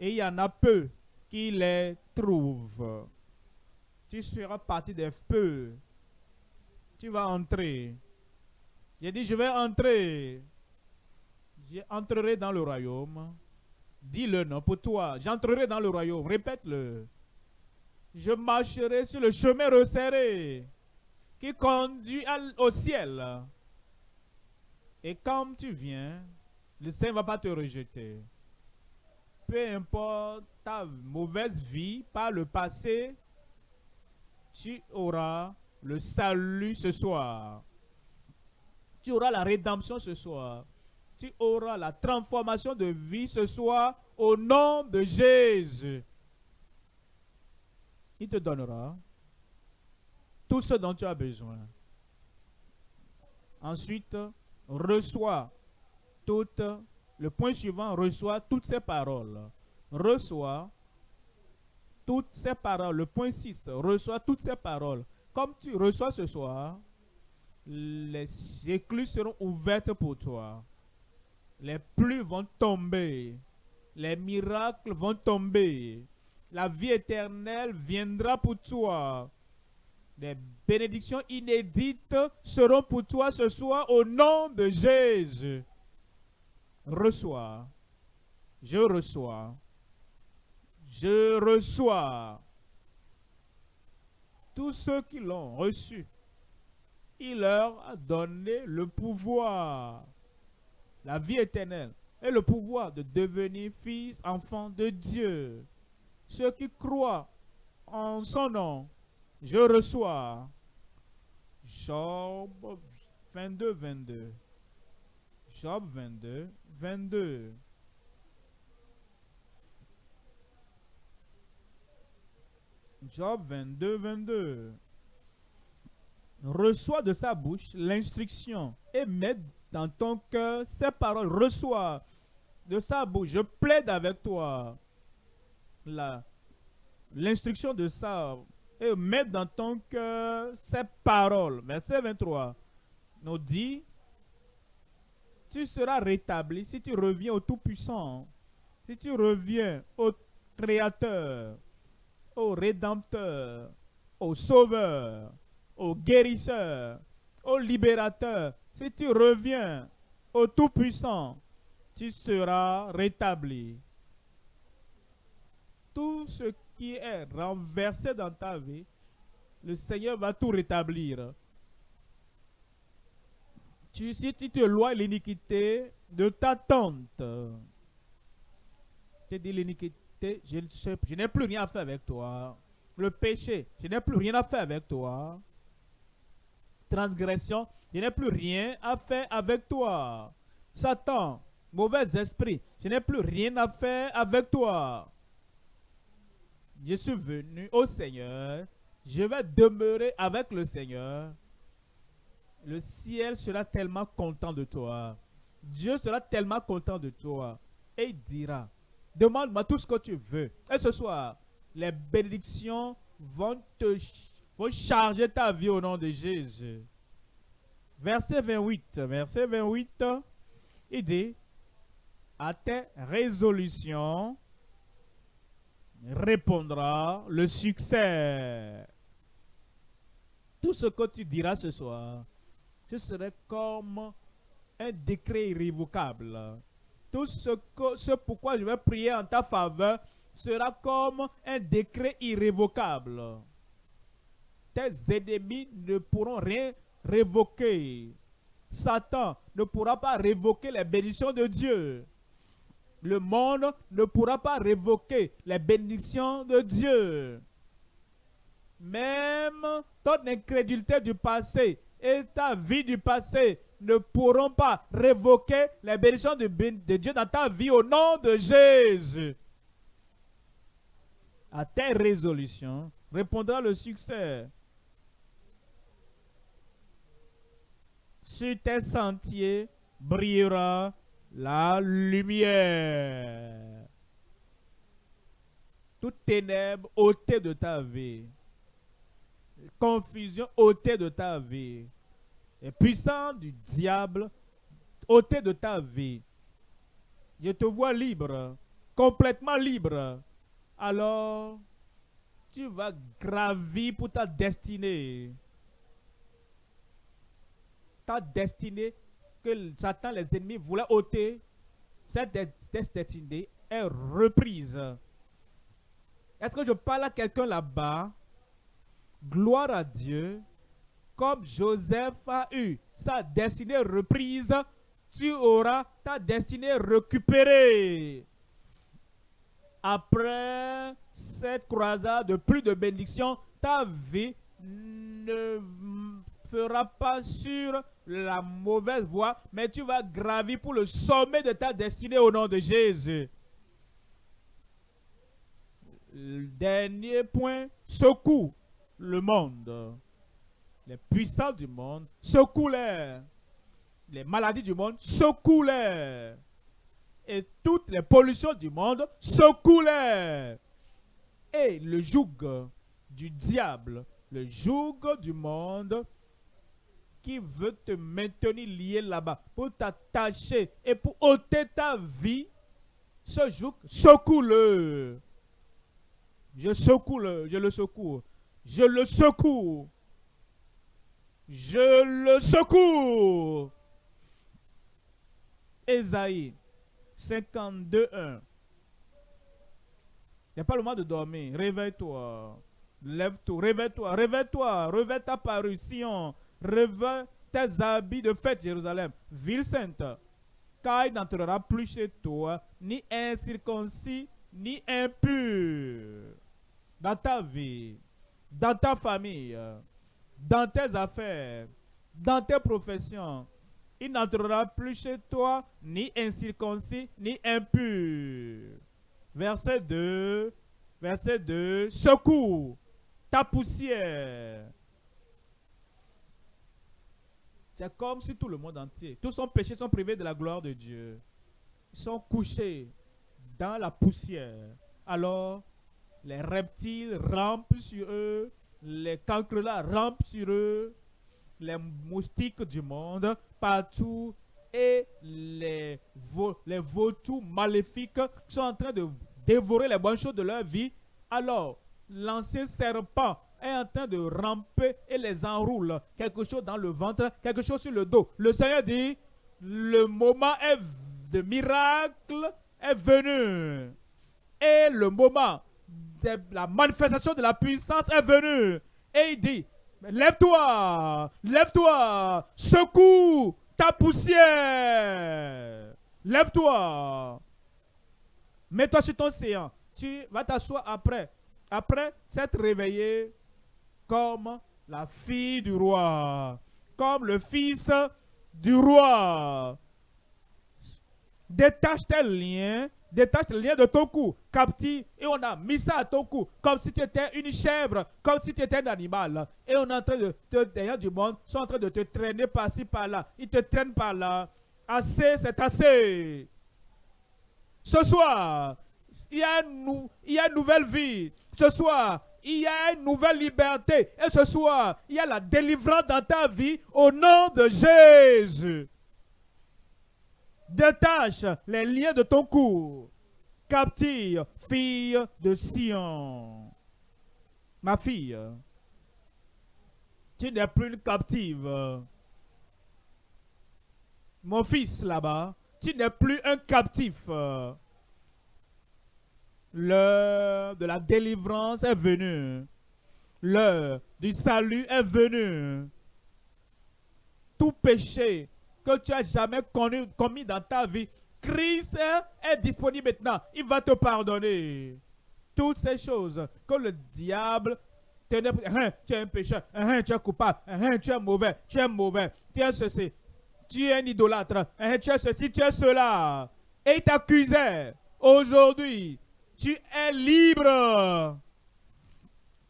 Et il y en a peu qui les trouve. Tu seras parti des feux. Tu vas entrer. J'ai dit, je vais entrer. J'entrerai dans le royaume. Dis-le non pour toi. J'entrerai dans le royaume. Répète-le. Je marcherai sur le chemin resserré qui conduit au ciel. Et quand tu viens, le Seigneur ne va pas te rejeter peu importe ta mauvaise vie par le passé, tu auras le salut ce soir. Tu auras la rédemption ce soir. Tu auras la transformation de vie ce soir au nom de Jésus. Il te donnera tout ce dont tu as besoin. Ensuite, reçois toute le point suivant, reçoit toutes ces paroles. Reçoit toutes ces paroles. Le point 6, reçoit toutes ces paroles. Comme tu reçois ce soir, les écluses seront ouvertes pour toi. Les pluies vont tomber. Les miracles vont tomber. La vie éternelle viendra pour toi. Des bénédictions inédites seront pour toi ce soir au nom de Jésus reçois, je reçois, je reçois. Tous ceux qui l'ont reçu, il leur a donné le pouvoir, la vie éternelle et le pouvoir de devenir fils, enfants de Dieu. Ceux qui croient en son nom, je reçois. Job 22, 22. Job 22, 22. Job 22, 22. Reçois de sa bouche l'instruction et mets dans ton cœur ses paroles. Reçois de sa bouche. Je plaide avec toi l'instruction de ça et mets dans ton cœur ses paroles. Verset 23 nous dit, tu seras rétabli si tu reviens au Tout-Puissant, si tu reviens au Créateur, au Rédempteur, au Sauveur, au Guérisseur, au Libérateur, si tu reviens au Tout-Puissant, tu seras rétabli. Tout ce qui est renversé dans ta vie, le Seigneur va tout rétablir. Tu, si tu te lois l'iniquité de ta tante, tu dis l'iniquité, je, n'ai plus rien à faire avec toi. Le péché, je n'ai plus rien à faire avec toi. Transgression, je n'ai plus rien à faire avec toi. Satan, mauvais esprit, je n'ai plus rien à faire avec toi. Je suis venu au Seigneur, je vais demeurer avec le Seigneur. Le ciel sera tellement content de toi. Dieu sera tellement content de toi. Et il dira, demande-moi tout ce que tu veux. Et ce soir, les bénédictions vont te charger ta vie au nom de Jésus. Verset 28. Verset 28, il dit, à tes résolutions répondra le succès. Tout ce que tu diras ce soir, ce serait comme un décret irrévocable. Tout ce, que, ce pourquoi je vais prier en ta faveur sera comme un décret irrévocable. Tes ennemis ne pourront rien révoquer. Satan ne pourra pas révoquer les bénédictions de Dieu. Le monde ne pourra pas révoquer les bénédictions de Dieu. Même ton incrédulité du passé et ta vie du passé ne pourront pas révoquer les bénédictions de, Dieu dans ta vie au nom de Jésus. À tes résolutions répondra le succès. Sur tes sentiers brillera la lumière. Toute ténèbre ôtée de ta vie. Confusion ôtée de ta vie. Et puissant du diable ôté de ta vie. Je te vois libre, complètement libre. Alors, tu vas gravir pour ta destinée. Ta destinée que Satan, les ennemis, voulaient ôter, cette destinée est reprise. Est-ce que je parle à quelqu'un là-bas? Gloire à Dieu. Comme Joseph a eu sa destinée reprise, tu auras ta destinée récupérée. Après cette croisade de plus de bénédictions, ta vie ne fera pas sur la mauvaise voie, mais tu vas gravir pour le sommet de ta destinée au nom de Jésus. Dernier point, secoue le monde. Les puissants du monde, secoue-les. Les maladies du monde, secoue-les. Et toutes les pollutions du monde, secoue-les. Et le joug du diable, le joug du monde, qui veut te maintenir lié là-bas, pour t'attacher et pour ôter ta vie, ce joug, secoue-le. Je secoue le, je le secoue. Je le secoue. Je le secoue. Esaïe 52, 1. Il n'y a pas le moment de dormir. Réveille-toi. Lève-toi. Réveille-toi. Réveille-toi. Réveille ta parution. revêt tes habits de fête, Jérusalem, ville sainte, car il n'entrera plus chez toi ni incirconcis, ni impur. Dans ta vie, dans ta famille, dans tes affaires, dans tes professions, il n'entrera plus chez toi ni incirconcis, ni impur. Verset 2, verset 2, secours ta poussière. C'est comme si tout le monde entier, tous son péchés sont privés de la gloire de Dieu. Ils sont couchés dans la poussière. Alors, les reptiles rampent sur eux, les cancrelats rampent sur eux, les moustiques du monde partout et les, les vautours maléfiques sont en train de dévorer les bonnes choses de leur vie. Alors, l'ancien serpent est en train de ramper et les enroule. Quelque chose dans le ventre, quelque chose sur le dos. Le Seigneur dit, le moment de miracle est venu. Et le moment la manifestation de la puissance est venu. Et il dit, lève-toi, lève-toi, secoue ta poussière. Lève-toi. Mets-toi sur ton séant. Tu vas t'asseoir après. Après s'être réveillé comme la fille du roi, comme le fils du roi. Détache tes liens, détache les liens de ton cou, captif, et on a mis ça à ton cou, comme si tu étais une chèvre, comme si tu étais un animal. Et on est en train de te, derrière du monde, sont en train de te traîner par-ci, par-là. Ils te traînent par là. Assez, c'est assez. Ce soir, il y a une nouvelle vie. Ce soir, il y a une nouvelle liberté. Et ce soir, il y a la délivrance dans ta vie au nom de Jésus. Détache les liens de ton cou. Captive, fille de Sion. Ma fille, tu n'es plus une captive. Mon fils là-bas, tu n'es plus un captif. L'heure de la délivrance est venue. L'heure du salut est venue. Tout péché que tu as jamais commis dans ta vie, Christ est disponible maintenant. Il va te pardonner. Toutes ces choses que le diable tenait. Hein, tu es un pécheur, hein, tu es coupable, hein, tu es mauvais, tu es mauvais, tu es ceci, tu es un idolâtre, tu es ceci, tu es cela. Et il t'accusait. Aujourd'hui, tu es libre.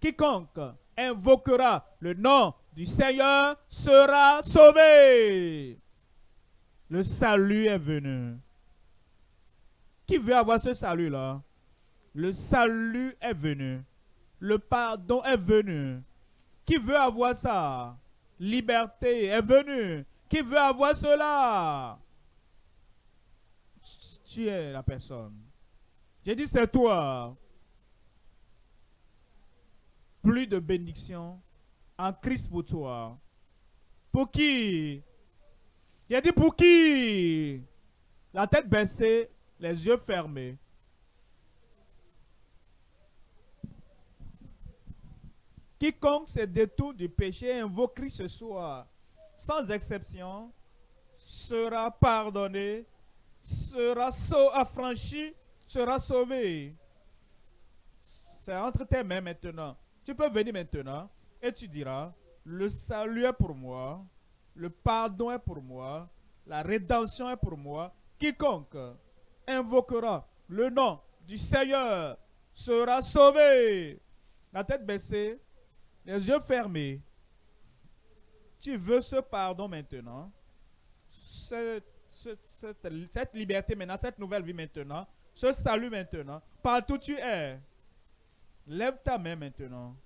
Quiconque invoquera le nom du Seigneur sera sauvé. Le salut est venu. Qui veut avoir ce salut-là? Le salut est venu. Le pardon est venu. Qui veut avoir ça? Liberté est venue. Qui veut avoir cela? Tu es la personne. J'ai dit c'est toi. Plus de bénédiction en Christ pour toi. Pour qui? J'ai dit pour qui? La tête baissée, les yeux fermés. Quiconque se détourne du péché et invoque Christ ce soir, sans exception, sera pardonné, sera affranchi sera sauvé. C'est entre tes mains maintenant. Tu peux venir maintenant et tu diras, le salut est pour moi, le pardon est pour moi, la rédemption est pour moi. Quiconque invoquera le nom du Seigneur sera sauvé. La tête baissée, les yeux fermés. Tu veux ce pardon maintenant, cette, liberté maintenant, cette nouvelle vie maintenant, ce salut maintenant, partout tu es. Lève ta main maintenant.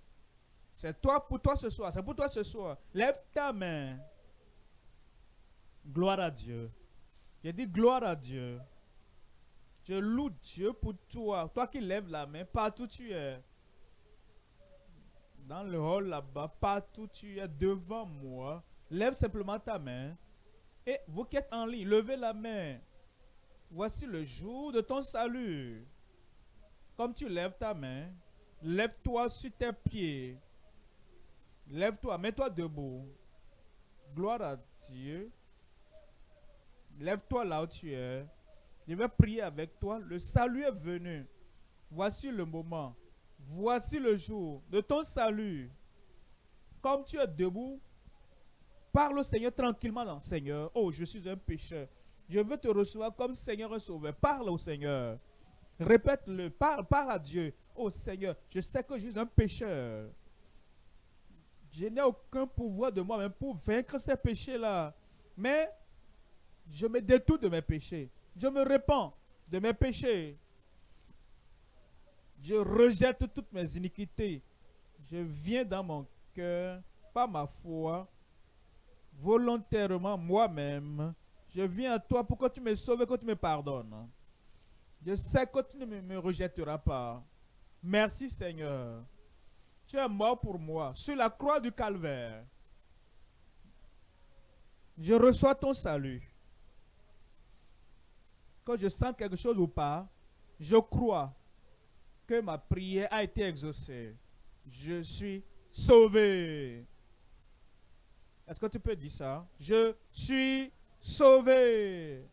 C'est toi pour toi ce soir. C'est pour toi ce soir. Lève ta main. Gloire à Dieu. J'ai dit gloire à Dieu. Je loue Dieu pour toi. Toi qui lèves la main, partout tu es. Dans le hall là-bas, partout tu es devant moi. Lève simplement ta main. Et vous qui êtes en ligne, levez la main. Voici le jour de ton salut. Comme tu lèves ta main, lève-toi sur tes pieds. Lève-toi, mets-toi debout. Gloire à Dieu. Lève-toi là où tu es. Je vais prier avec toi. Le salut est venu. Voici le moment. Voici le jour de ton salut. Comme tu es debout, parle au Seigneur tranquillement. Seigneur, oh, je suis un pécheur. Je veux te recevoir comme Seigneur et Sauveur. Parle au Seigneur. Répète-le. Parle, parle à Dieu. Oh Seigneur, je sais que je suis un pécheur. Je n'ai aucun pouvoir de moi-même pour vaincre ces péchés-là. Mais je me détourne de mes péchés. Je me répands de mes péchés. Je rejette toutes mes iniquités. Je viens dans mon cœur, par ma foi, volontairement moi-même. Je viens à toi pour que tu me sauves et que tu me pardonnes. Je sais que tu ne me rejetteras pas. Merci Seigneur. Tu es mort pour moi sur la croix du calvaire. Je reçois ton salut. Quand je sens quelque chose ou pas, je crois que ma prière a été exaucée. Je suis sauvé. Est-ce que tu peux dire ça? Je suis sauvé.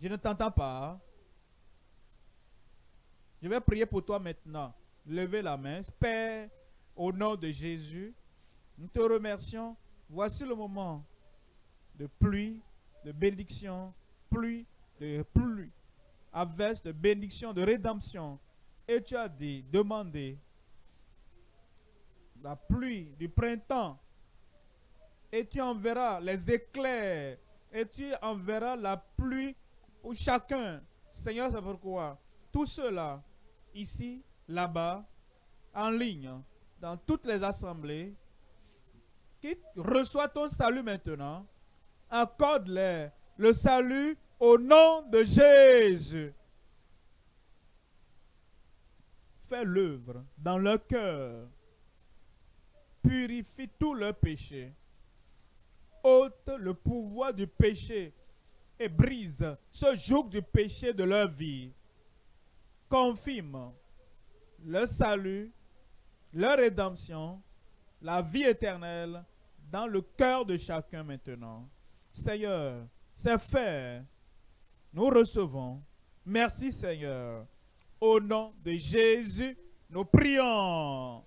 Je ne t'entends pas. Je vais prier pour toi maintenant. Levez la main. Père, au nom de Jésus, nous te remercions. Voici le moment de pluie, de bénédiction, pluie, de pluie, averse, de bénédiction, de rédemption. Et tu as dit, demandez la pluie du printemps. Et tu enverras les éclairs. Et tu enverras la pluie pour chacun. Seigneur, c'est pourquoi tout cela ici, là-bas, en ligne, dans toutes les assemblées, qui reçoit ton salut maintenant, accorde-leur le salut au nom de Jésus. Fais l'œuvre dans leur cœur. Purifie tous leurs péchés. ôte le pouvoir du péché et brise ce joug du péché de leur vie confirme le salut, la rédemption, la vie éternelle dans le cœur de chacun maintenant. Seigneur, c'est fait. Nous recevons. Merci Seigneur. Au nom de Jésus, nous prions.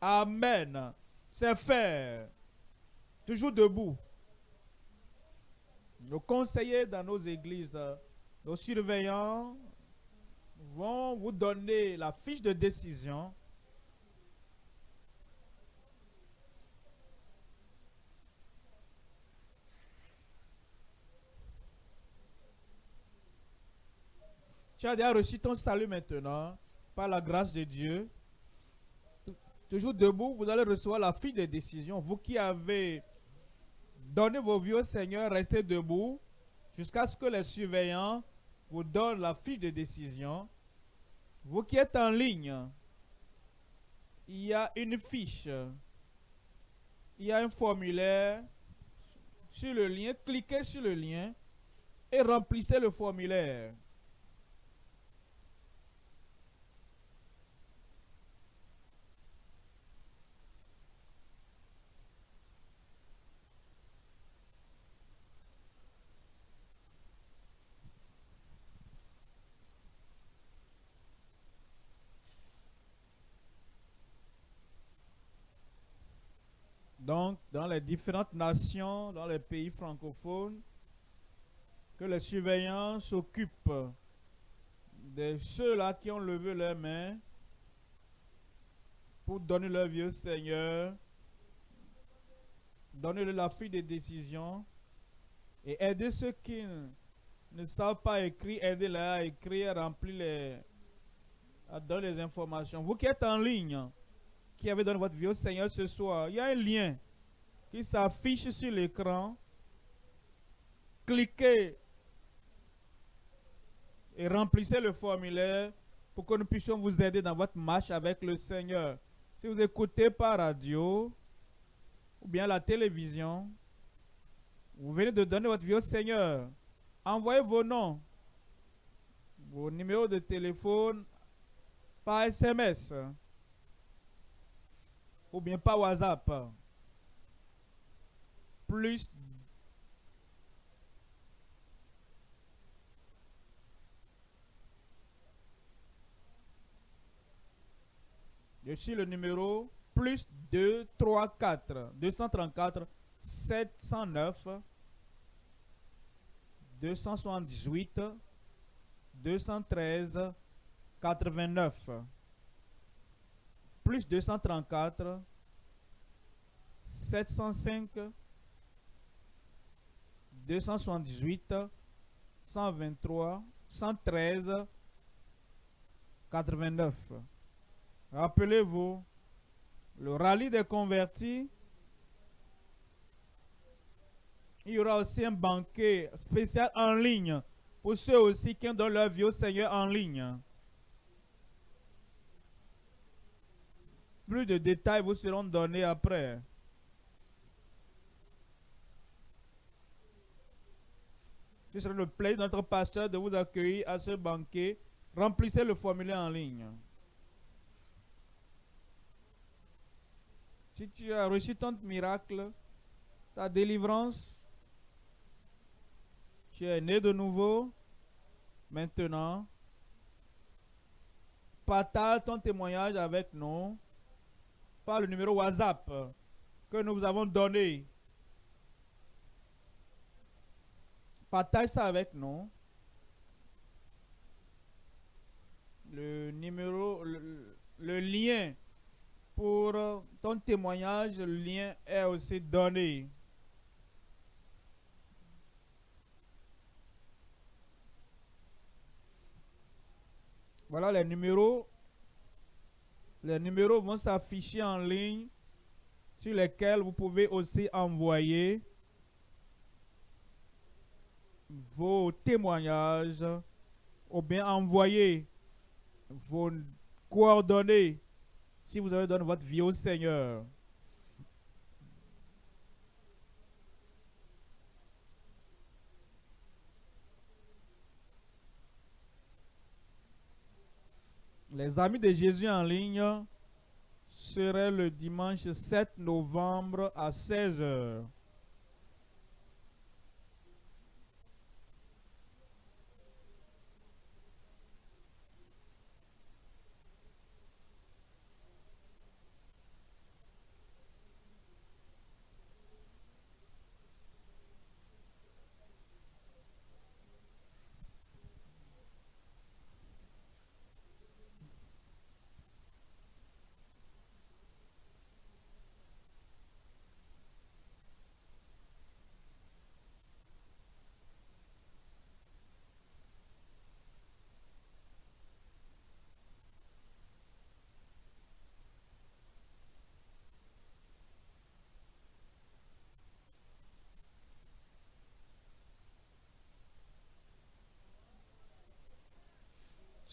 Amen. C'est fait. Toujours debout. Nos conseillers dans nos églises nos surveillants vont vous donner la fiche de décision. Tu as déjà reçu ton salut maintenant par la grâce de Dieu. Toujours debout, vous allez recevoir la fiche de décision. Vous qui avez donné vos vies au Seigneur, restez debout jusqu'à ce que les surveillants vous donne la fiche de décision. Vous qui êtes en ligne, il y a une fiche. Il y a un formulaire sur le lien. Cliquez sur le lien et remplissez le formulaire. Donc, dans les différentes nations, dans les pays francophones, que les surveillants s'occupent de ceux-là qui ont levé leurs mains pour donner leur vie au Seigneur, donner la fille des décisions et aider ceux qui ne savent pas écrire, aider-les à écrire, à remplir les, à donner les informations. Vous qui êtes en ligne, qui avez donné votre vie au Seigneur ce soir, il y a un lien qui s'affiche sur l'écran. Cliquez et remplissez le formulaire pour que nous puissions vous aider dans votre marche avec le Seigneur. Si vous écoutez par radio ou bien la télévision, vous venez de donner votre vie au Seigneur. Envoyez vos noms, vos numéros de téléphone par SMS ou bien pas WhatsApp. Plus. Je suis le numéro plus 2, 3, 4, 234, 709, 278, 213, 89, plus 234, 705, 278, 123, 113, 89. Rappelez-vous, le rallye des convertis, il y aura aussi un banquet spécial en ligne pour ceux aussi qui ont donné leur vie au Seigneur en ligne. Plus de détails vous seront donnés après. Ce sera le plaisir de notre pasteur de vous accueillir à ce banquet. Remplissez le formulaire en ligne. Si tu as reçu ton miracle, ta délivrance, tu es né de nouveau, maintenant, partage ton témoignage avec nous par le numéro WhatsApp que nous vous avons donné. Partage ça avec nous. Le numéro, le lien pour ton témoignage, le lien est aussi donné. Voilà les numéros. Les numéros vont s'afficher en ligne sur lesquels vous pouvez aussi envoyer vos témoignages ou bien envoyer vos coordonnées si vous avez donné votre vie au Seigneur. Les amis de Jésus en ligne seraient le dimanche 7 novembre à 16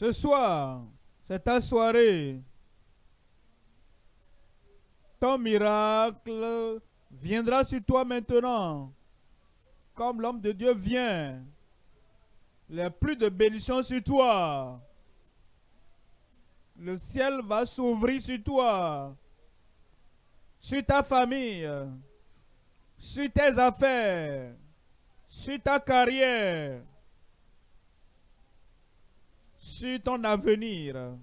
Ce soir, c'est ta soirée. Ton miracle viendra sur toi maintenant. Comme l'homme de Dieu vient. A plus de bénédiction sur toi. Le ciel va s'ouvrir sur toi. Sur ta famille. Sur tes affaires. Sur ta carrière sur ton avenir.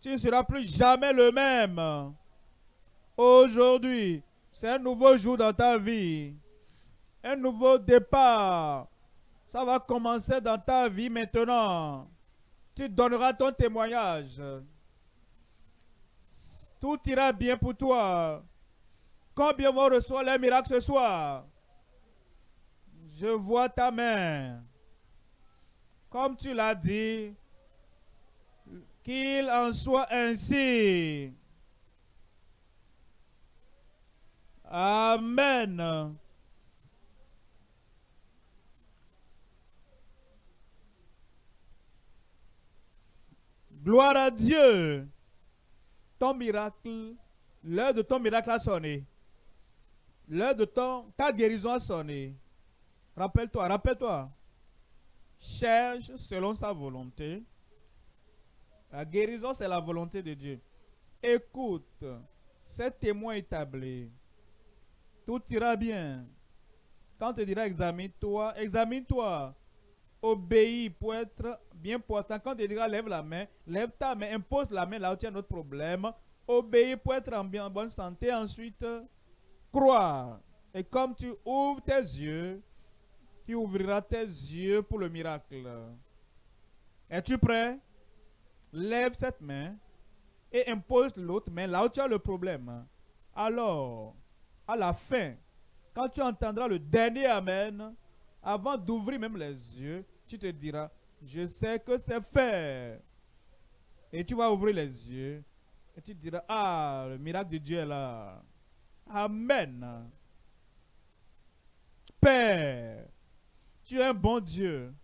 Tu ne seras plus jamais le même. Aujourd'hui, c'est un nouveau jour dans ta vie. Un nouveau départ. Ça va commencer dans ta vie maintenant. Tu donneras ton témoignage. Tout ira bien pour toi. Combien vont recevoir les miracles ce soir? Je vois ta main. Comme tu l'as dit, qu'il en soit ainsi. Amen. Gloire à Dieu. Ton miracle, l'heure de ton miracle a sonné. L'heure de ton, ta guérison a sonné. Rappelle-toi, rappelle-toi. Cherche selon sa volonté la guérison, c'est la volonté de Dieu. Écoute c'est témoin établi. Tout ira bien. Quand on te dira examine-toi, examine-toi. Obéis pour être bien portant. Quand on te dira lève la main, lève ta main, impose la main là où tu as notre problème. Obéis pour être en, bien, en bonne santé. Ensuite, crois. Et comme tu ouvres tes yeux, tu ouvriras tes yeux pour le miracle. Es-tu prêt? Lève cette main et impose l'autre main là où tu as le problème. Alors, à la fin, quand tu entendras le dernier Amen, avant d'ouvrir même les yeux, tu te diras, je sais que c'est fait. Et tu vas ouvrir les yeux et tu diras, ah, le miracle de Dieu est là. Amen. Père, tu es un bon Dieu,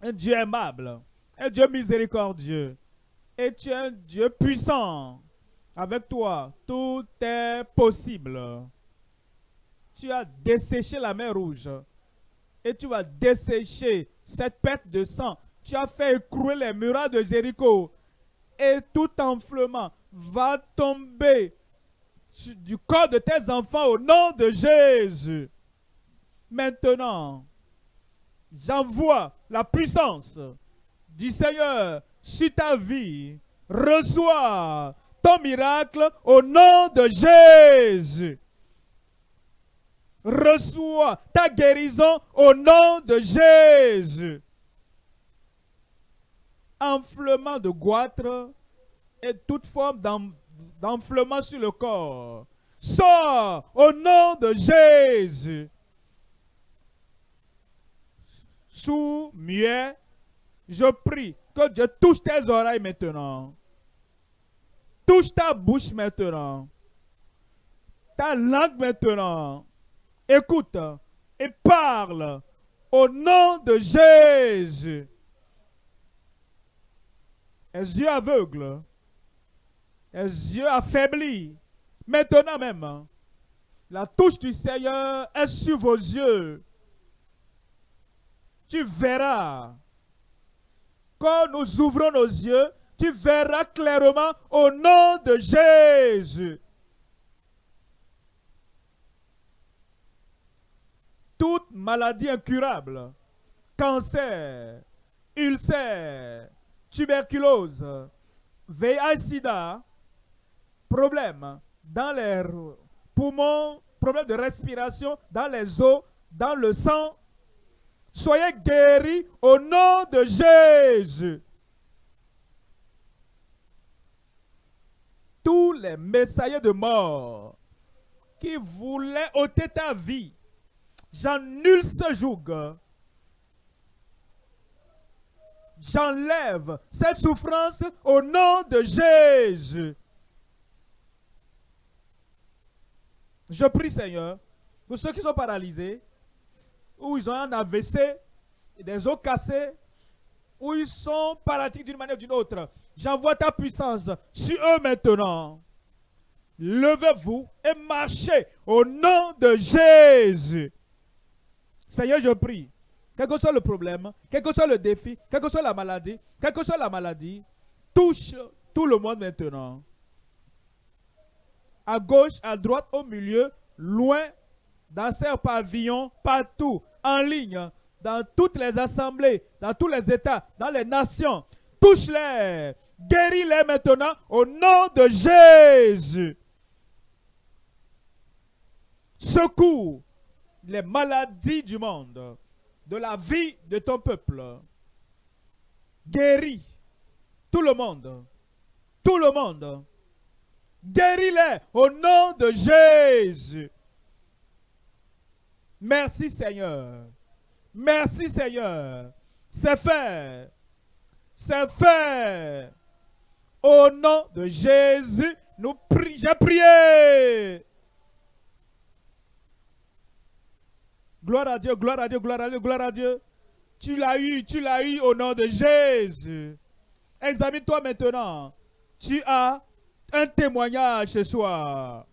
un Dieu aimable, un Dieu miséricordieux, et tu es un Dieu puissant. Avec toi, tout est possible. Tu as desséché la mer rouge et tu vas dessécher cette perte de sang. Tu as fait écrouler les murailles de Jéricho et tout enflement va tomber du corps de tes enfants au nom de Jésus. Maintenant, j'envoie la puissance du Seigneur sur ta vie. Reçois ton miracle au nom de Jésus. Reçois ta guérison au nom de Jésus. Enflement de goitre et toute forme d'enflement sur le corps. Sors au nom de Jésus. Sous muet, je prie que Dieu touche tes oreilles maintenant. Touche ta bouche maintenant. Ta langue maintenant. Écoute et parle au nom de Jésus. Les yeux aveugles, les yeux affaiblis, maintenant même, la touche du Seigneur est sur vos yeux. Tu verras. Nous ouvrons nos yeux, tu verras clairement au nom de Jésus. toute maladie incurable, cancer, ulcère, tuberculose, VIH-Sida, problème dans les poumons, problème de respiration, dans les os, dans le sang, soyez guéris au nom de Jésus. Tous les messagers de mort qui voulaient ôter ta vie, J'annule ce joug. J'enlève cette souffrance au nom de Jésus. Je prie, Seigneur, pour ceux qui sont paralysés, ou ils ont un AVC, des os cassés, ou ils sont paralytiques d'une manière ou d'une autre. J'envoie ta puissance sur eux maintenant. Levez-vous et marchez au nom de Jésus. Seigneur, je prie, quel que soit le problème, quel que soit le défi, quelle que soit la maladie, quelle que soit la maladie, touche tout le monde maintenant. À gauche, à droite, au milieu, loin, dans ces pavillons, partout, en ligne, dans toutes les assemblées, dans tous les États, dans les nations. Touche-les, guéris-les maintenant au nom de Jésus. Secours les maladies du monde, de la vie de ton peuple. Guéris tout le monde, tout le monde. Guéris-les au nom de Jésus. Merci Seigneur. Merci Seigneur. C'est fait. C'est fait. Au nom de Jésus, nous prions. J'ai prié. Gloire à Dieu, gloire à Dieu, gloire à Dieu, gloire à Dieu. Tu l'as eu, tu l'as eu au nom de Jésus. Examine-toi maintenant. Tu as un témoignage ce soir.